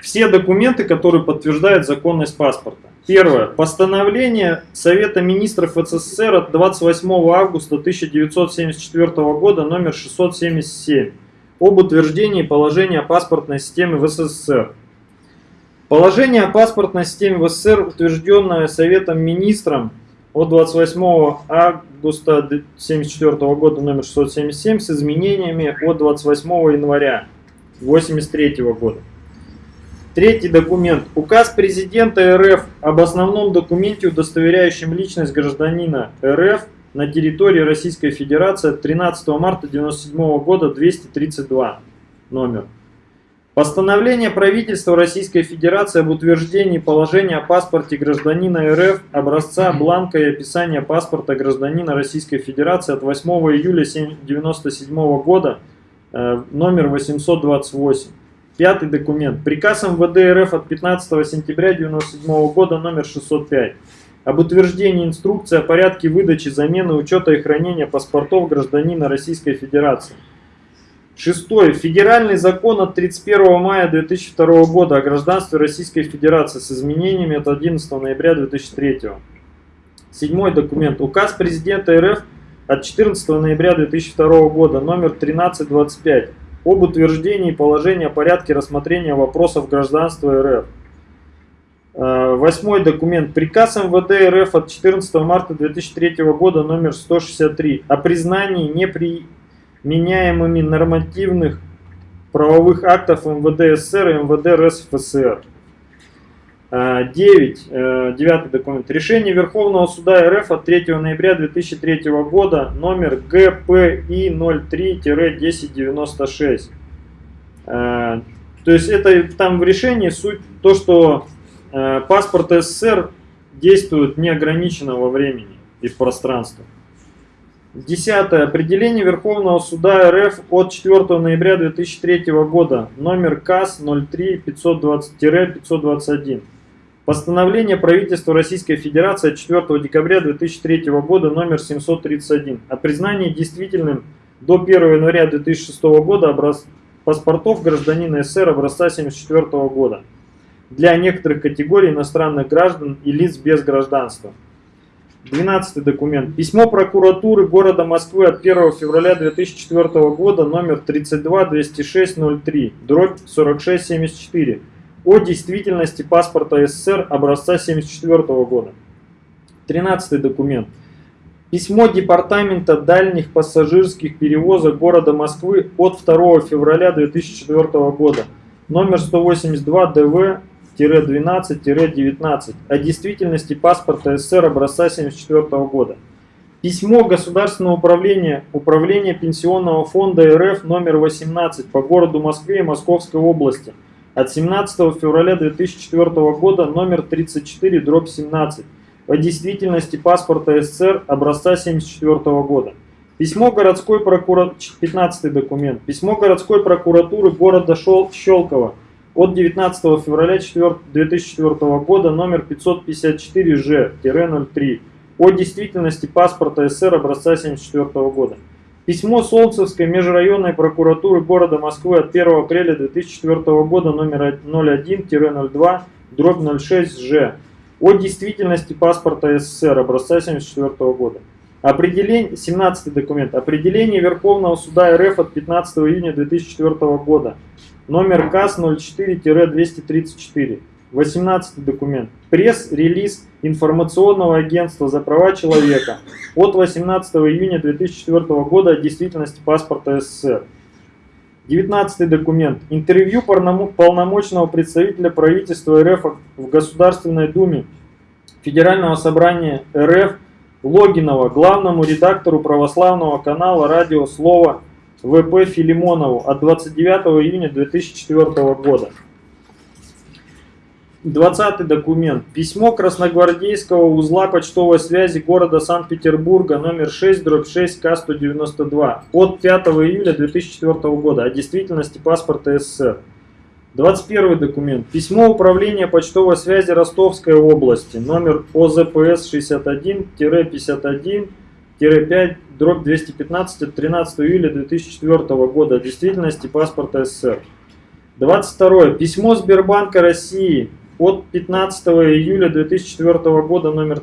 все документы, которые подтверждают законность паспорта. Первое. Постановление Совета министров СССР от 28 августа 1974 года номер 677 об утверждении положения о паспортной системе в СССР. Положение о паспортной системе в СССР, утвержденное Советом министром от 28 августа 1974 года номер 677 с изменениями от 28 января 1983 года. Третий документ. Указ президента РФ об основном документе, удостоверяющем личность гражданина РФ на территории Российской Федерации от 13 марта 1997 года 232 номер. Постановление правительства Российской Федерации об утверждении положения о паспорте гражданина РФ, образца бланка и описания паспорта гражданина Российской Федерации от 8 июля 1997 года, э, номер 828. Пятый документ. Приказ МВД РФ от 15 сентября 1997 года номер 605 об утверждении инструкции о порядке выдачи, замены, учета и хранения паспортов гражданина Российской Федерации. Шестой. Федеральный закон от 31 мая 2002 года о гражданстве Российской Федерации с изменениями от 11 ноября 2003. Седьмой документ. Указ президента РФ от 14 ноября 2002 года номер 1325 об утверждении положения о порядке рассмотрения вопросов гражданства РФ. Э, Восьмой документ. Приказ МВД РФ от 14 марта 2003 года номер 163 о признании неприменяемыми нормативных правовых актов МВД СССР и МВД РСФСР. 9. Девятый документ. Решение Верховного суда РФ от 3 ноября 2003 года номер ГПИ 03-1096. Э, То есть это там в решении суть то, что э, паспорт СССР действует неограниченно во времени и в пространстве. Десятое. Определение Верховного суда РФ от 4 ноября 2003 года, номер КАС 03-520-521. Постановление правительства Российской Федерации от 4 декабря 2003 года, номер 731, о признании действительным до 1 января 2006 года образ... паспортов гражданина СССР образца 1974 года для некоторых категорий иностранных граждан и лиц без гражданства. 12 документ. Письмо прокуратуры города Москвы от 1 февраля 2004 года номер 32-206-03, дробь 4674 о действительности паспорта СССР образца 74 года. 13 документ. Письмо Департамента дальних пассажирских перевозок города Москвы от 2 февраля 2004 года номер 182 ДВ-12-19 о действительности паспорта СССР образца 1974 года. Письмо Государственного управления Управления Пенсионного фонда РФ номер 18 по городу Москве и Московской области от 17 февраля 2004 года номер 34 дробь 17 о действительности паспорта СССР образца 1974 года. Письмо городской прокуратуры, 15 документ. Письмо городской прокуратуры города Шел, Щелково от 19 февраля 2004 года номер 554Ж-03 о действительности паспорта СССР образца 1974 года. Письмо Солнцевской межрайонной прокуратуры города Москвы от 1 апреля 2004 года номер 01-02 дробь 06Ж о действительности паспорта СССР образца 1974 года. Определение, 17 документ. Определение Верховного суда РФ от 15 июня 2004 года. Номер КАС 04-234. 18 документ. Пресс-релиз информационного агентства за права человека от 18 июня 2004 года о действительности паспорта СССР. 19 документ. Интервью полномочного представителя правительства РФ в Государственной Думе Федерального собрания РФ Логинова главному редактору православного канала «Радио Слово» ВП Филимонову от 29 июня 2004 года. 20 документ. Письмо Красногвардейского узла почтовой связи города Санкт-Петербурга номер 6 дробь 6 К-192 от 5 июля 2004 года о действительности паспорта СССР. 21 документ. Письмо Управления почтовой связи Ростовской области, номер ОЗПС 61-51-5, дробь 215 от 13 июля 2004 года о действительности паспорта СССР. 22. Письмо Сбербанка России от 15 июля 2004 года номер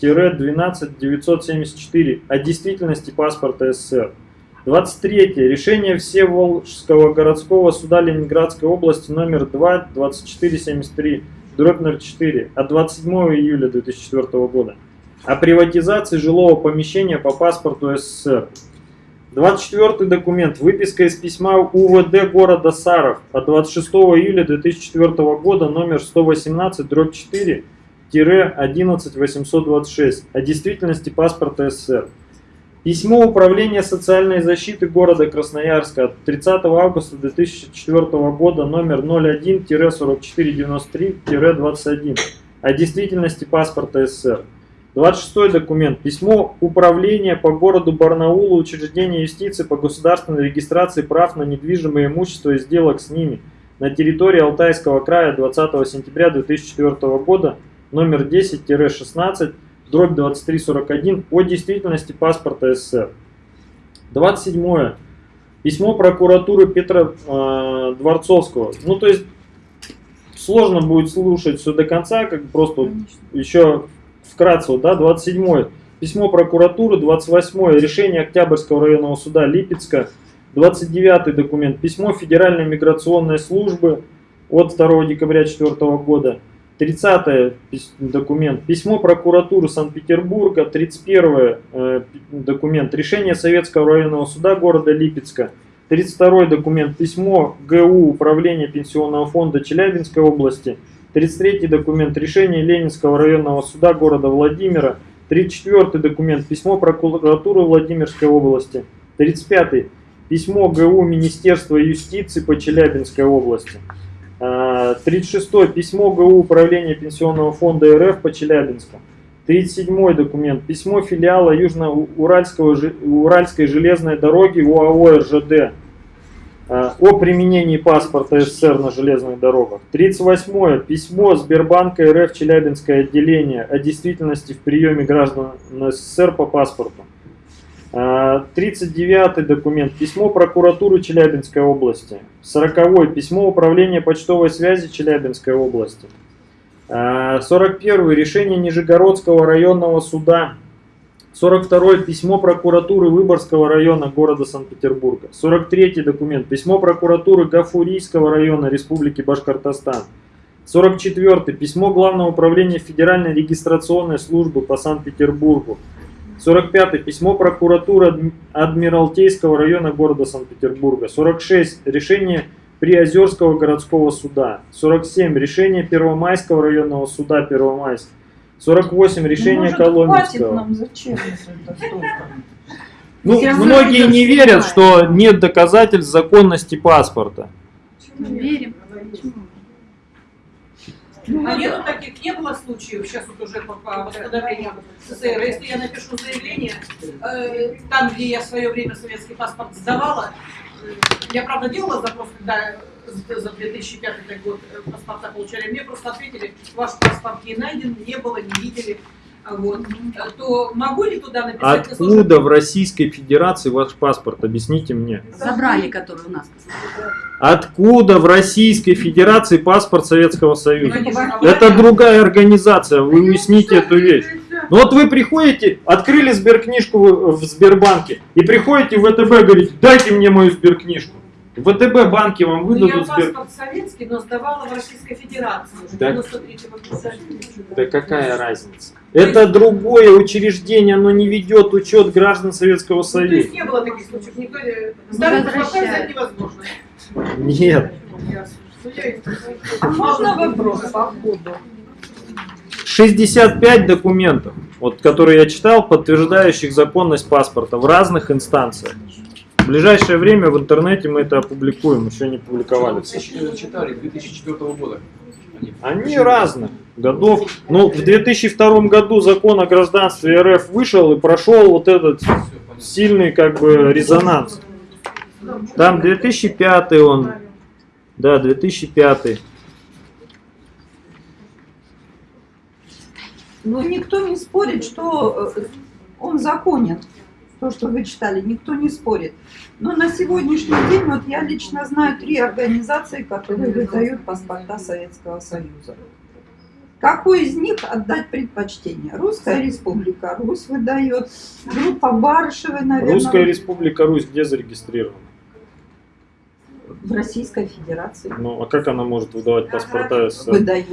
30-12-974 о действительности паспорта СССР. 23. Решение Всеволожского городского суда Ленинградской области номер 2 2473 дробь 04 от 27 июля 2004 года о приватизации жилого помещения по паспорту СССР. 24 документ. Выписка из письма УВД города Саров от 26 июля 2004 года номер 118 дробь 4 11826 о действительности паспорта СССР. Письмо Управления социальной защиты города Красноярска от 30 августа 2004 года номер 01-4493-21 о действительности паспорта СССР. 26 документ. Письмо Управления по городу Барнаулу учреждения юстиции по государственной регистрации прав на недвижимое имущество и сделок с ними на территории Алтайского края 20 сентября 2004 года номер 10-16 дробь 2341 о действительности паспорта СССР. 27. Письмо прокуратуры Петра э, Дворцовского. Ну, то есть, сложно будет слушать все до конца, как просто вот еще вкратце, да, 27. Письмо прокуратуры, 28. Решение Октябрьского районного суда Липецка, 29 документ. Письмо Федеральной миграционной службы от 2 декабря 2004 года. 30 документ. Письмо прокуратуры Санкт-Петербурга. 31 э, документ. Решение Советского районного суда города Липецка. 32 документ. Письмо ГУ Управления Пенсионного фонда Челябинской области. 33 документ. Решение Ленинского районного суда города Владимира. 34 документ. Письмо прокуратуры Владимирской области. 35 письмо ГУ Министерства юстиции по Челябинской области. 36 а, письмо ГУ Управления Пенсионного фонда РФ по Челябинску. 37 документ. Письмо филиала Южно-Уральской железной дороги УАО РЖД о применении паспорта СССР на железных дорогах. 38 письмо Сбербанка РФ Челябинское отделение о действительности в приеме граждан СССР по паспорту. 39 а, документ. Письмо прокуратуры Челябинской области. 40 письмо управления почтовой связи Челябинской области. А, 41 решение Нижегородского районного суда. 42 письмо прокуратуры Выборгского района города Санкт-Петербурга. 43 документ письмо прокуратуры Гафурийского района Республики Башкортостан. 44 письмо Главного управления Федеральной регистрационной службы по Санкт-Петербургу. 45 письмо прокуратуры Адми- Адмиралтейского района города Санкт-Петербурга. 46 решение Приозерского городского суда. 47 решение Первомайского районного суда Первомайск. 48 решение Ну, может, хватит Коломенского. нам, зачем? Ну, равно многие не верят, что нет доказательств законности паспорта. Верим. А нету таких, не было случаев, сейчас вот уже по, по восстановлению СССР, если я напишу заявление, э, там, где я в свое время советский паспорт сдавала, э, я, правда, делала запрос, когда за за 2005 год э, паспорта получали, мне просто ответили, ваш паспорт не найден, не было, не видели, А вот, Э, то могу ли туда написать? Откуда в Российской Федерации ваш паспорт? Объясните мне. Забрали, которые у нас. Откуда в Российской Федерации паспорт Советского Союза? А Это другая организация, вы уясните эту вещь. Ну вот вы приходите, открыли сберкнижку в в Сбербанке и приходите в ВТБ и говорите, дайте мне мою сберкнижку. В ВТБ банки вам Ну, я выдадут сбер... паспорт советский, но сдавала в Российской Федерации уже, Так. 93-го года. Да какая разница? Это другое учреждение, оно не ведет учет граждан Советского Ну, то Союза. есть не было таких случаев, никто старый взять невозможно. Нет. Ну, я А можно вопрос по ходу? 65 документов, вот, которые я читал, подтверждающих законность паспорта в разных инстанциях. В ближайшее время в интернете мы это опубликуем, еще не публиковали. Читали 2004 года. Они- разных годов. Ну, в 2002 году закон о гражданстве РФ вышел и прошел вот этот сильный как бы резонанс. Там 2005 он. Да, 2005. Ну, никто не спорит, что э, он законен. То, что вы читали, никто не спорит. Но на сегодняшний день, вот я лично знаю три организации, которые выдают паспорта Советского Союза. Какой из них отдать предпочтение? Русская Республика, Русь выдает, группа Барышевой, наверное, Русская Республика Русь где зарегистрирована? в Российской Федерации Ну, а как она может выдавать паспорта выдает.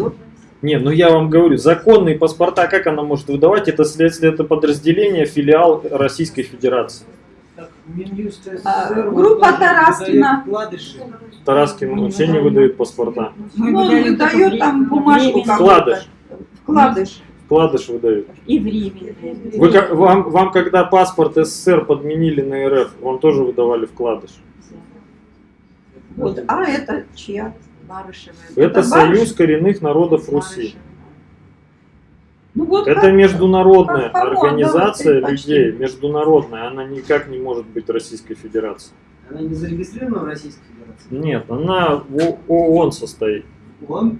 Не, ну я вам говорю, законные паспорта, как она может выдавать, это следствие, это подразделение, филиал Российской Федерации. А, группа Тараскина. выдает Вкладыши. Тараскин вообще не выдает паспорта. Ну, выдает там бумажку. Вкладыш. Вкладыш. Вкладыш выдают. И временно. Вы, вам, вам когда паспорт СССР подменили на РФ, вам тоже выдавали вкладыш. Вот. А это чья? Барышева. Это Это Союз коренных народов Руси. Ну вот Это как- международная как организация людей, международная, она никак не может быть Российской Федерацией. Она не зарегистрирована в Российской Федерации? Нет, она в ООН состоит. Он?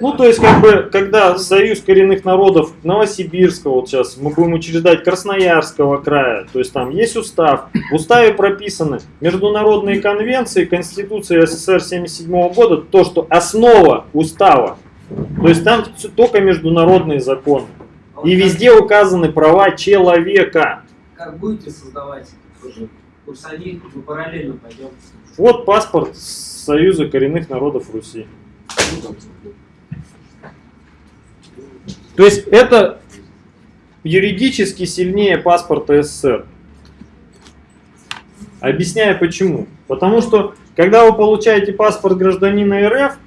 Ну, то есть, как бы, когда Союз коренных народов Новосибирского, вот сейчас мы будем учреждать Красноярского края, то есть там есть устав, в уставе прописаны международные конвенции, Конституция СССР 77 года, то, что основа устава, то есть там только международные законы. А И везде указаны права человека. Как будете создавать тоже курсовик, мы параллельно пойдем. Вот паспорт Союза коренных народов Руси. То есть это юридически сильнее паспорта СССР. Объясняю почему. Потому что, когда вы получаете паспорт гражданина РФ,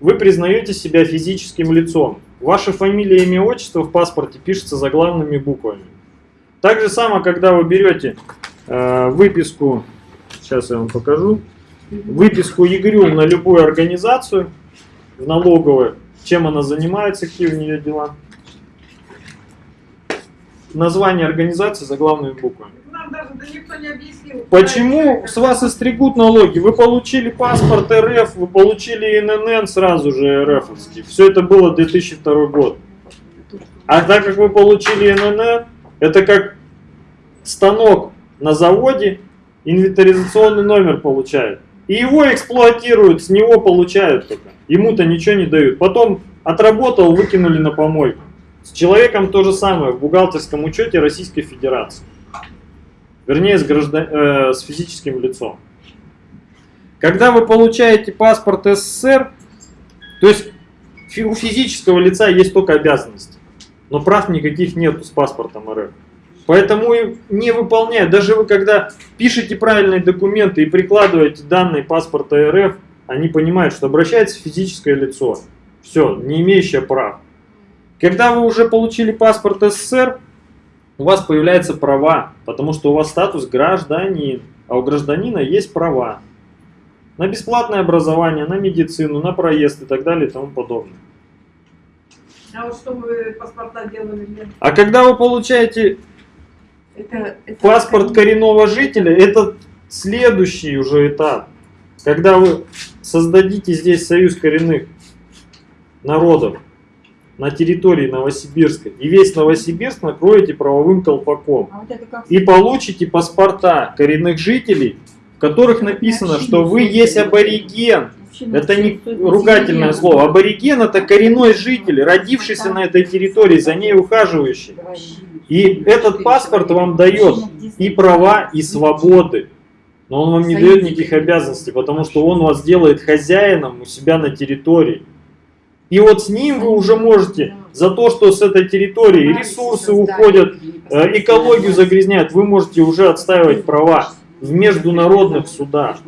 вы признаете себя физическим лицом. Ваша фамилия, имя, отчество в паспорте пишется заглавными буквами. Так же само, когда вы берете э, выписку, сейчас я вам покажу, выписку ЕГРЮ на любую организацию, в налоговую, чем она занимается, какие у нее дела. Название организации буквами. Даже да никто не объяснил. Почему с вас истригут налоги? Вы получили паспорт РФ, вы получили ИНН сразу же РФовский. Все это было 2002 год. А так как вы получили ИНН, это как станок на заводе, инвентаризационный номер получает. И его эксплуатируют, с него получают только. Ему-то ничего не дают. Потом отработал, выкинули на помойку. С человеком то же самое в бухгалтерском учете Российской Федерации. Вернее, с, граждан... э, с физическим лицом. Когда вы получаете паспорт СССР, то есть у физического лица есть только обязанности, но прав никаких нету с паспортом РФ. Поэтому не выполняют. Даже вы когда пишете правильные документы и прикладываете данные паспорта РФ, они понимают, что обращается физическое лицо. Все, не имеющее прав. Когда вы уже получили паспорт СССР, у вас появляются права, потому что у вас статус гражданин, а у гражданина есть права на бесплатное образование, на медицину, на проезд и так далее и тому подобное. А вот что вы паспорта делали для... А когда вы получаете Это, это паспорт коренного жителя, это следующий уже этап. Когда вы создадите здесь союз коренных народов на территории Новосибирска, и весь Новосибирск накроете правовым колпаком, А вот и получите паспорта коренных жителей, в которых написано, что вы есть абориген. Это не ругательное слово. Абориген это коренной житель, родившийся на этой территории, за ней ухаживающий. И этот паспорт вам дает и права, и свободы. Но он вам не дает никаких обязанностей, потому что он вас делает хозяином у себя на территории. И вот с ним вы уже можете за то, что с этой территории ресурсы уходят, э, экологию загрязняют, вы можете уже отстаивать права в международных судах.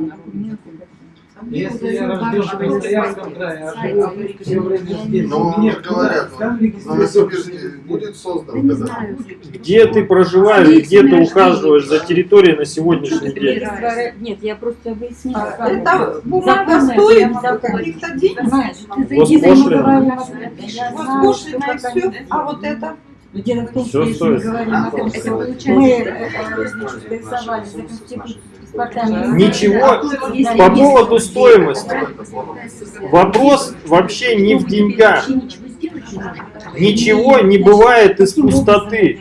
Если я рожден в Красноярском крае, а живу все время здесь, Ну, мне говорят, там будет создан когда Где ты проживаешь, где ты ухаживаешь за территорией на сегодняшний день? Нет, я просто выяснила. А, Это бумага стоит каких-то денег? Понимаешь, ты зайди знаю, и все. А вот это? Но Дело в том, что если мы говорим о том, Это что получается, мы голосовали за конституцию. Ничего Если по поводу стоимости. Вопрос вообще не в деньгах. Ничего не бывает из пустоты.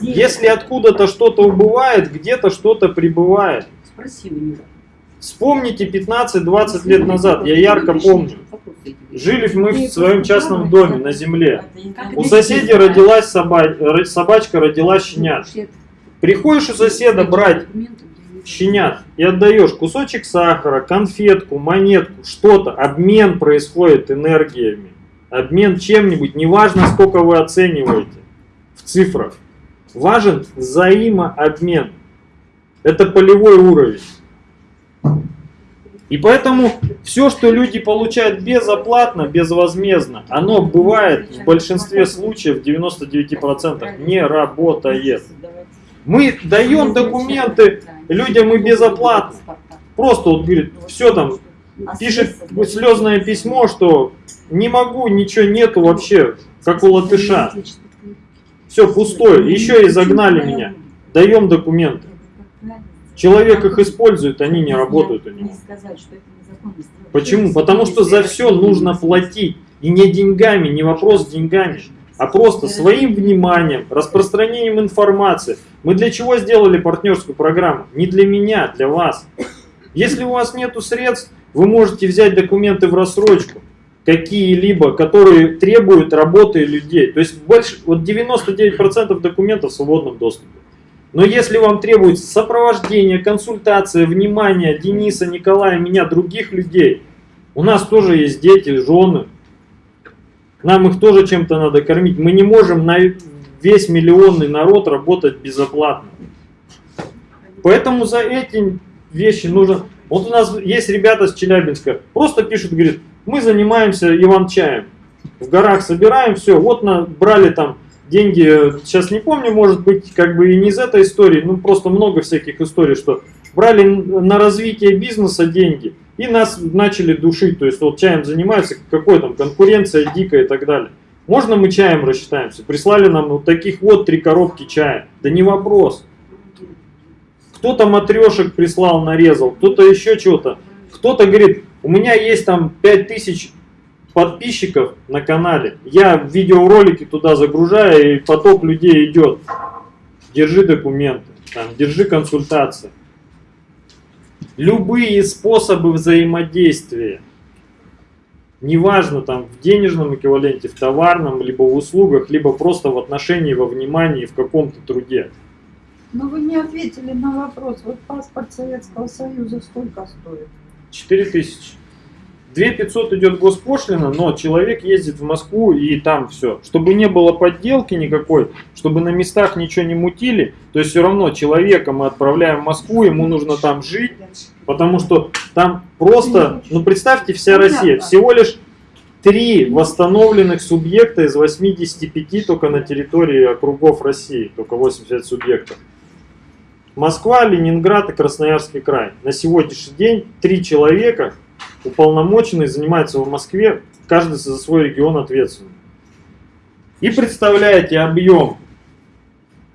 Если откуда-то что-то убывает, где-то что-то прибывает. Вспомните 15-20 лет назад, я ярко помню. Жили мы в своем частном доме на земле. У соседей родилась соба- ро- собачка, родилась щенят. Приходишь у соседа брать щенят и отдаешь кусочек сахара, конфетку, монетку, что-то, обмен происходит энергиями, обмен чем-нибудь, неважно сколько вы оцениваете в цифрах, важен взаимообмен. Это полевой уровень. И поэтому все, что люди получают безоплатно, безвозмездно, оно бывает в большинстве случаев, в 99% не работает. Мы даем документы людям и безоплатно. Просто вот говорит, все там, пишет слезное письмо, что не могу, ничего нету вообще, как у латыша. Все пустое, еще и загнали меня. Даем документы. Человек их использует, они не работают у него. Почему? Потому что за все нужно платить. И не деньгами, не вопрос деньгами, а просто своим вниманием, распространением информации. Мы для чего сделали партнерскую программу? Не для меня, для вас. Если у вас нет средств, вы можете взять документы в рассрочку, какие-либо, которые требуют работы людей. То есть больше, вот 99% документов в свободном доступе. Но если вам требуется сопровождение, консультация, внимание Дениса, Николая, меня, других людей, у нас тоже есть дети, жены, нам их тоже чем-то надо кормить. Мы не можем на весь миллионный народ работать безоплатно. Поэтому за эти вещи нужно... Вот у нас есть ребята с Челябинска, просто пишут, говорят, мы занимаемся иван-чаем. В горах собираем, все, вот на, брали там деньги, сейчас не помню, может быть, как бы и не из этой истории, ну просто много всяких историй, что брали на развитие бизнеса деньги и нас начали душить, то есть вот чаем занимаются, какой там конкуренция дикая и так далее. Можно мы чаем рассчитаемся? Прислали нам вот таких вот три коробки чая. Да не вопрос. Кто-то матрешек прислал, нарезал, кто-то еще что-то. Кто-то говорит, у меня есть там 5000 подписчиков на канале. Я видеоролики туда загружаю, и поток людей идет. Держи документы, там, держи консультации. Любые способы взаимодействия. Неважно там в денежном эквиваленте, в товарном, либо в услугах, либо просто в отношении, во внимании, в каком-то труде. Но вы не ответили на вопрос. Вот паспорт Советского Союза сколько стоит? 4000. 2500 идет госпошлина, но человек ездит в Москву и там все. Чтобы не было подделки никакой, чтобы на местах ничего не мутили, то есть все равно человека мы отправляем в Москву, ему нужно там жить, потому что там просто, ну представьте, вся Россия, всего лишь три восстановленных субъекта из 85 только на территории округов России, только 85 субъектов. Москва, Ленинград и Красноярский край. На сегодняшний день три человека уполномоченные занимаются в Москве, каждый за свой регион ответственный. И представляете объем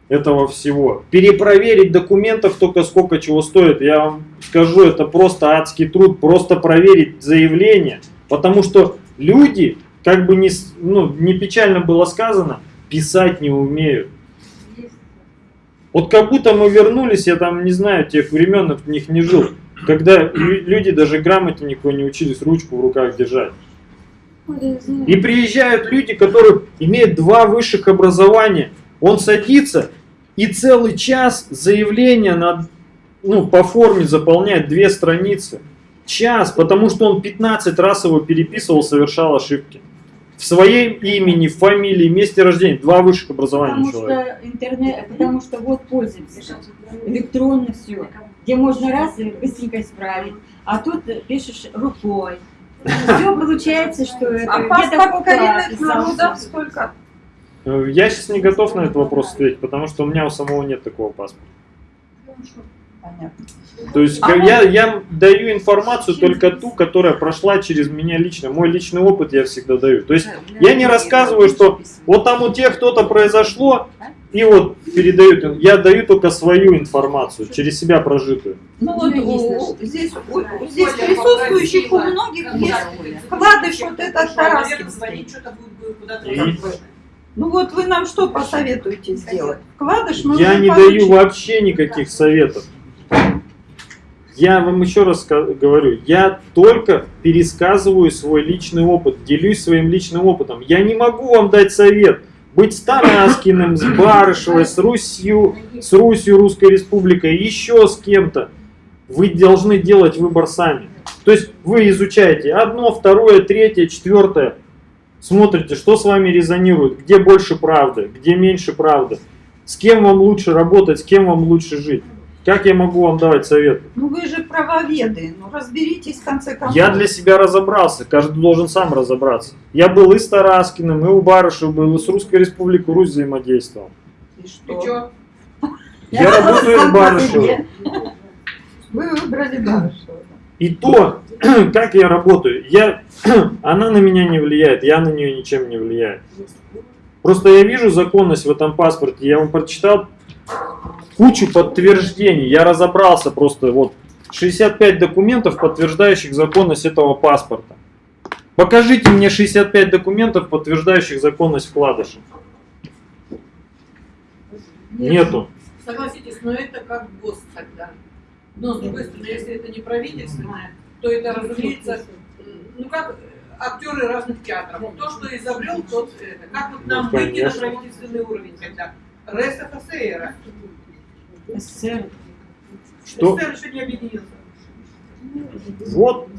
этого всего. Перепроверить документов только сколько чего стоит. Я вам скажу, это просто адский труд. Просто проверить заявление. Потому что люди, как бы не, ну, не печально было сказано, писать не умеют. Вот как будто мы вернулись, я там не знаю, тех времен в них не жил, когда лю- люди даже грамоте никакой не учились ручку в руках держать. И приезжают люди, которые имеют два высших образования. Он садится и целый час заявление на, ну, по форме заполняет две страницы. Час, потому что он 15 раз его переписывал, совершал ошибки. В своем имени, фамилии, месте рождения. Два высших образования Потому человека. что интернет, потому что вот пользуемся электронно все, где можно раз и быстренько исправить, а тут пишешь рукой. Все получается, что это А паспорт коренных народов сколько? Э, Я сейчас не готов на этот вопрос ответить, потому что у меня у самого нет такого паспорта. Понятно. То есть А как вот- я, я даю информацию только ту, которая прошла через меня лично. Мой личный опыт я всегда даю. То есть я не рассказываю, что вот там у тех кто-то произошло, и вот передают. Я даю только свою информацию, через себя прожитую. Ну вот у- здесь, у, у- здесь присутствующих у многих есть вкладыш вот этот Тараскинский. И Ну вот вы нам что посоветуете сделать? Вкладыш нужно я не получить. даю вообще никаких советов. Я вам еще раз говорю, я только пересказываю свой личный опыт, делюсь своим личным опытом. Я не могу вам дать совет. Быть с Тараскиным, с Барышевой, с Русью, с Русью, Русской Республикой, еще с кем-то. Вы должны делать выбор сами. То есть вы изучаете одно, второе, третье, четвертое. Смотрите, что с вами резонирует, где больше правды, где меньше правды. С кем вам лучше работать, с кем вам лучше жить. Как я могу вам давать советы? Ну вы же правоведы, ну разберитесь в конце концов. Я для себя разобрался, каждый должен сам разобраться. Я был и с Тараскиным, и у Барышева был, и с Русской Республикой Русь взаимодействовал. И И что? чё? Я работаю с Барышевым. Вы выбрали Барышева. И то, как я работаю, я, она на меня не влияет, я на нее ничем не влияю. Просто я вижу законность в этом паспорте, я вам прочитал кучу подтверждений, я разобрался просто, вот, 65 документов, подтверждающих законность этого паспорта. Покажите мне 65 документов, подтверждающих законность вкладыша. Нету. Согласитесь, но это как ГОСТ тогда. Но с другой стороны, если это не правительственное, то это, разумеется, ну как актеры разных театров. То, что изобрел, тот это. Как вот нам Ну, выйти на правительственный уровень тогда? РСФСР. СССР. Что? СССР еще не объединился. Вот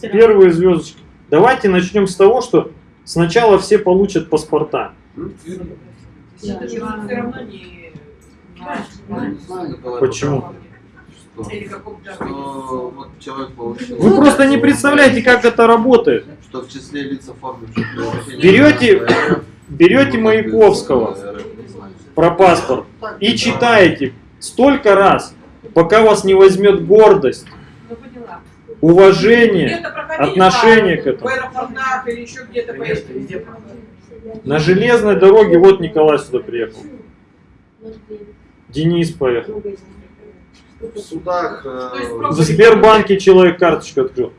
первые звездочки. Давайте начнем с того, что сначала все получат паспорта. Не... Почему? Что, что вот человек получил... Вы просто не представляете, как это работает. Что в числе лиц оформивших Берете, берете Маяковского про паспорт и читаете столько раз, пока вас не возьмет гордость, Ну, уважение, отношение к этому. На железной дороге вот Николай сюда приехал. Денис поехал. В судах... э, В Сбербанке человек карточку открыл.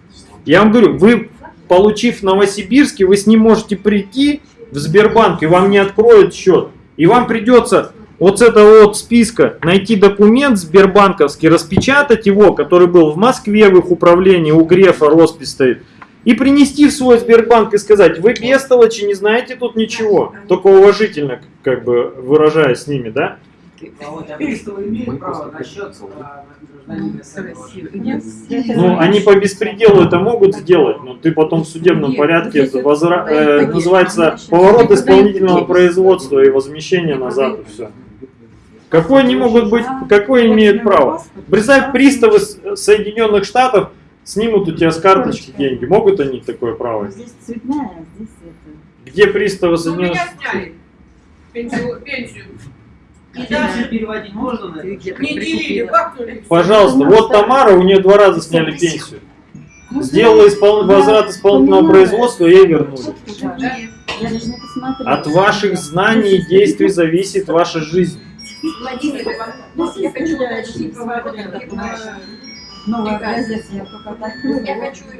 Я вам говорю, вы, получив в Новосибирске, вы с ним можете прийти в Сбербанк, и вам не откроют счет. И вам придется вот с этого вот списка найти документ сбербанковский, распечатать его, который был в Москве в их управлении, у Грефа роспись стоит, И принести в свой Сбербанк и сказать, вы бестолочи, не знаете тут ничего. Только уважительно, как бы выражаясь с ними, да? А вот приставы имеют право на счет а, гражданина СНГ. Ну, они по беспределу это могут сделать, но ты потом в судебном порядке возра- э, называется поворот исполнительного производства и возмещение назад и все. Какой они могут быть, какой имеют право? Представь, приставы Соединенных Штатов снимут у тебя с карточки деньги. Могут они такое право? Здесь цветная, а здесь это. Где приставы Ну, Соединенных сняли пенсию. пенсию. И Дальше переводить можно на это? Пожалуйста, вот Тамара, у нее два раза сняли пенсию. Сделала испол- возврат исполнительного производства и ей вернули. От ваших знаний и действий зависит ваша жизнь. Владимир, я хочу уточнить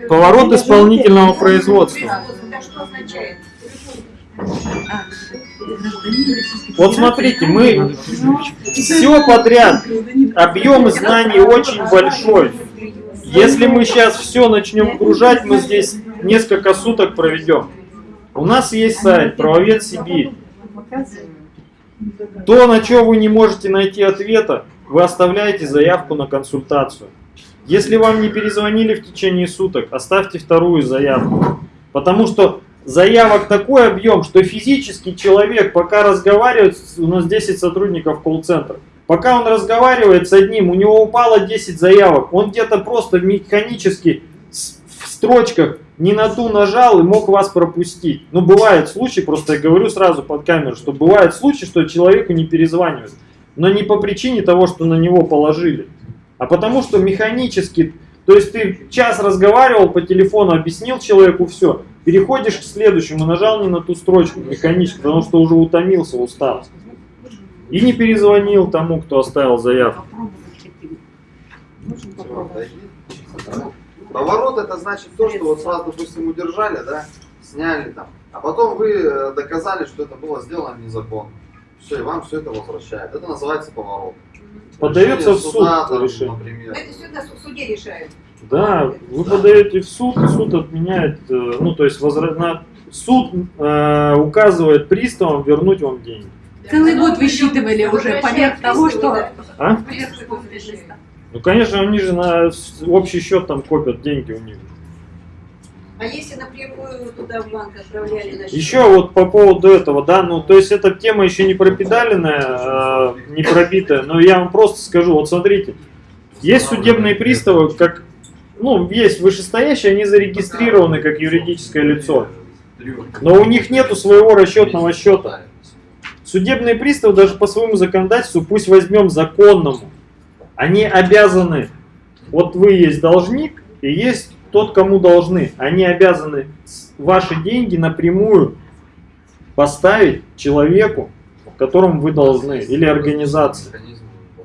поворот исполнительного производства. Это что означает? Вот смотрите, мы все подряд, объем знаний очень большой. Если мы сейчас все начнем гружать, мы здесь несколько суток проведем. У нас есть сайт «Правовед Сибирь». То, на что вы не можете найти ответа, вы оставляете заявку на консультацию. Если вам не перезвонили в течение суток, оставьте вторую заявку. Потому что заявок такой объем, что физически человек, пока разговаривает, у нас 10 сотрудников колл-центра, пока он разговаривает с одним, у него упало 10 заявок, он где-то просто механически в строчках не на ту нажал и мог вас пропустить. Ну, бывает случай, просто я говорю сразу под камеру, что бывает случай, что человеку не перезванивают. Но не по причине того, что на него положили, а потому что механически, то есть ты час разговаривал по телефону, объяснил человеку все, переходишь к следующему, нажал не на ту строчку механически, потому что уже утомился, устал. И не перезвонил тому, кто оставил заявку. Поворот это значит то, что вот вас, допустим, удержали, да, сняли там, а потом вы э, доказали, что это было сделано незаконно. Все, и вам все это возвращают. Это называется поворот. Подается в суд суда, там, решение. например. Это сюда в суде решают. Да, вы подаете в суд, и суд отменяет, э, ну то есть возра- на- суд э, указывает приставам вернуть вам деньги. Целый год высчитывали уже поверх того, что... А? Ну конечно, они же на общий счет там копят деньги у них. А если напрямую туда в банк отправляли на счет? Еще вот по поводу этого, да, ну то есть эта тема еще не пропедаленная, э, не пробитая, но я вам просто скажу, вот смотрите, есть судебные приставы, как, ну, есть вышестоящие, они зарегистрированы как юридическое лицо, но у них нету своего расчетного счета. Судебные приставы даже по своему законодательству, пусть возьмем законному, они обязаны, вот вы есть должник и есть тот, кому должны, они обязаны ваши деньги напрямую поставить человеку, которому вы должны, или организации.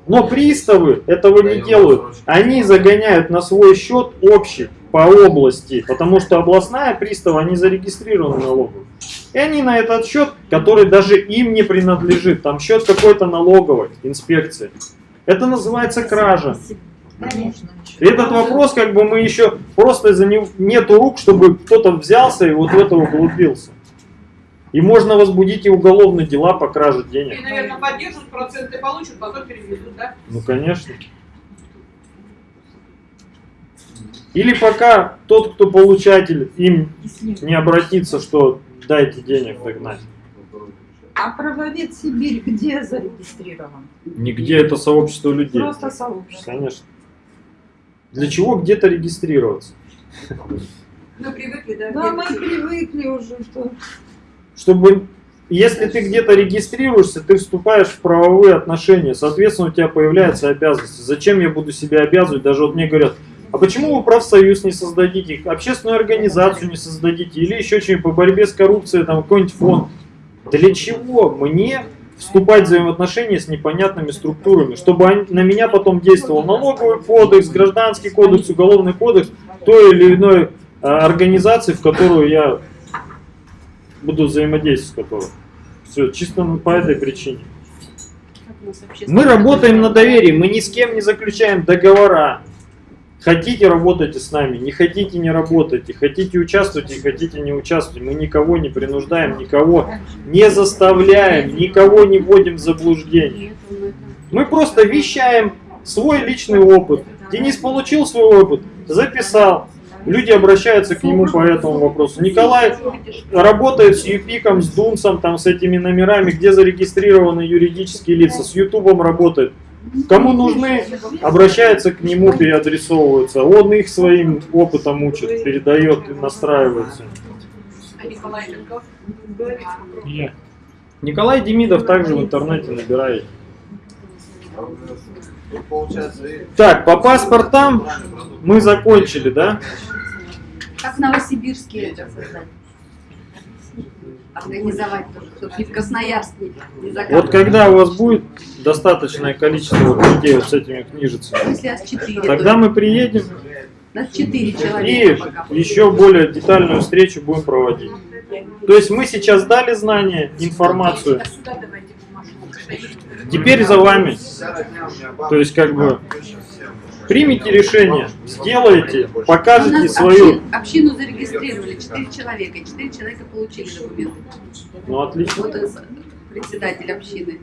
Но приставы этого не делают. Они загоняют на свой счет общий по области, потому что областная пристава, они зарегистрированы налоговой. И они на этот счет, который даже им не принадлежит, там счет какой-то налоговой инспекции. Это называется кража. И этот вопрос, как бы мы еще просто из-за него нету рук, чтобы кто-то взялся и вот в это углубился. И можно возбудить и уголовные дела по краже И, денег. наверное, поддержат, проценты получат, потом переведут, да? Ну, конечно. Или пока тот, кто получатель, им не обратится, что дайте денег догнать. А правовед Сибирь где зарегистрирован? Нигде это сообщество людей. Просто сообщество. Конечно. Для чего где-то регистрироваться? Мы привыкли, да? Да, мы привыкли уже, что... Чтобы, если ты где-то регистрируешься, ты вступаешь в правовые отношения, соответственно, у тебя появляются обязанности. Зачем я буду себя обязывать? Даже вот мне говорят, а почему вы профсоюз не создадите, общественную организацию не создадите, или еще что-нибудь по борьбе с коррупцией, там какой-нибудь фонд? Для чего мне вступать в взаимоотношения с непонятными структурами, чтобы на меня потом действовал налоговый кодекс, гражданский кодекс, уголовный кодекс той или иной а, организации, в которую я буду взаимодействовать с которой. Все, чисто по этой причине. Мы работаем на доверии, мы ни с кем не заключаем договора. Хотите, работайте с нами, не хотите, не работайте, хотите, участвуйте, хотите, не участвуйте. Мы никого не принуждаем, никого не заставляем, никого не вводим в заблуждение. Мы просто вещаем свой личный опыт. Денис получил свой опыт, записал. Люди обращаются к нему по этому вопросу. Николай работает с ЮПИКом, с Дунсом, там, с этими номерами, где зарегистрированы юридические лица, с Ютубом работает. Кому нужны, обращаются к нему, переадресовываются. Он их своим опытом учит, передает и настраивается. Николай Демидов также в интернете набирает. Так, по паспортам мы закончили, да? Как в Новосибирске это создать? Организовать тоже, чтобы не в Красноярске не. Вот когда у вас будет достаточное количество вот людей вот с этими книжицами, четыре, тогда то мы приедем нас и человека еще более детальную встречу будем проводить. То есть мы сейчас дали знания, информацию, теперь за вами. То есть как бы примите решение, сделайте, покажете нас свою. общин- общину зарегистрировали, четыре человека, четыре человека получили документы. Ну отлично. Вот он, председатель общины.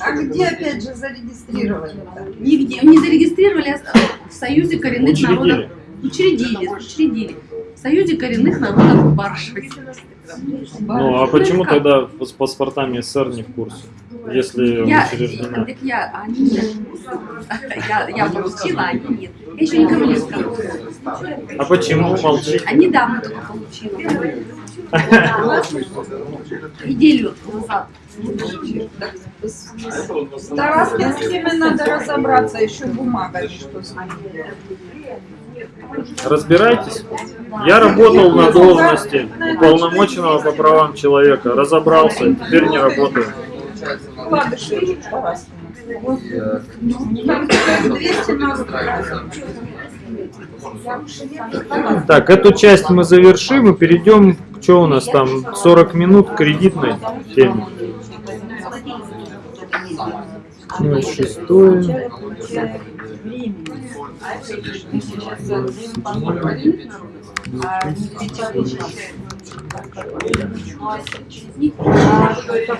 А где опять же зарегистрировали? Нигде, не зарегистрировали а в Союзе коренных Учредили. народов. Учредили, учредили. В Союзе коренных народов Барши. Ну а почему тогда с паспортами СССР не в курсе, если Я, учреждена? так я, а они. Я, я получила, а они нет. Я еще никому не сказала. А почему молчите? А недавно только получила. Неделю назад. С Тараскинскими надо разобраться, еще бумага, что с ними. Разбирайтесь. Я работал на должности уполномоченного по правам человека, разобрался, теперь не работаю. Вкладыши Тараскина. Там 200 надо. Так, эту часть мы завершим и перейдем, что у нас там, 40 минут кредитной теме. Ну, шестое. А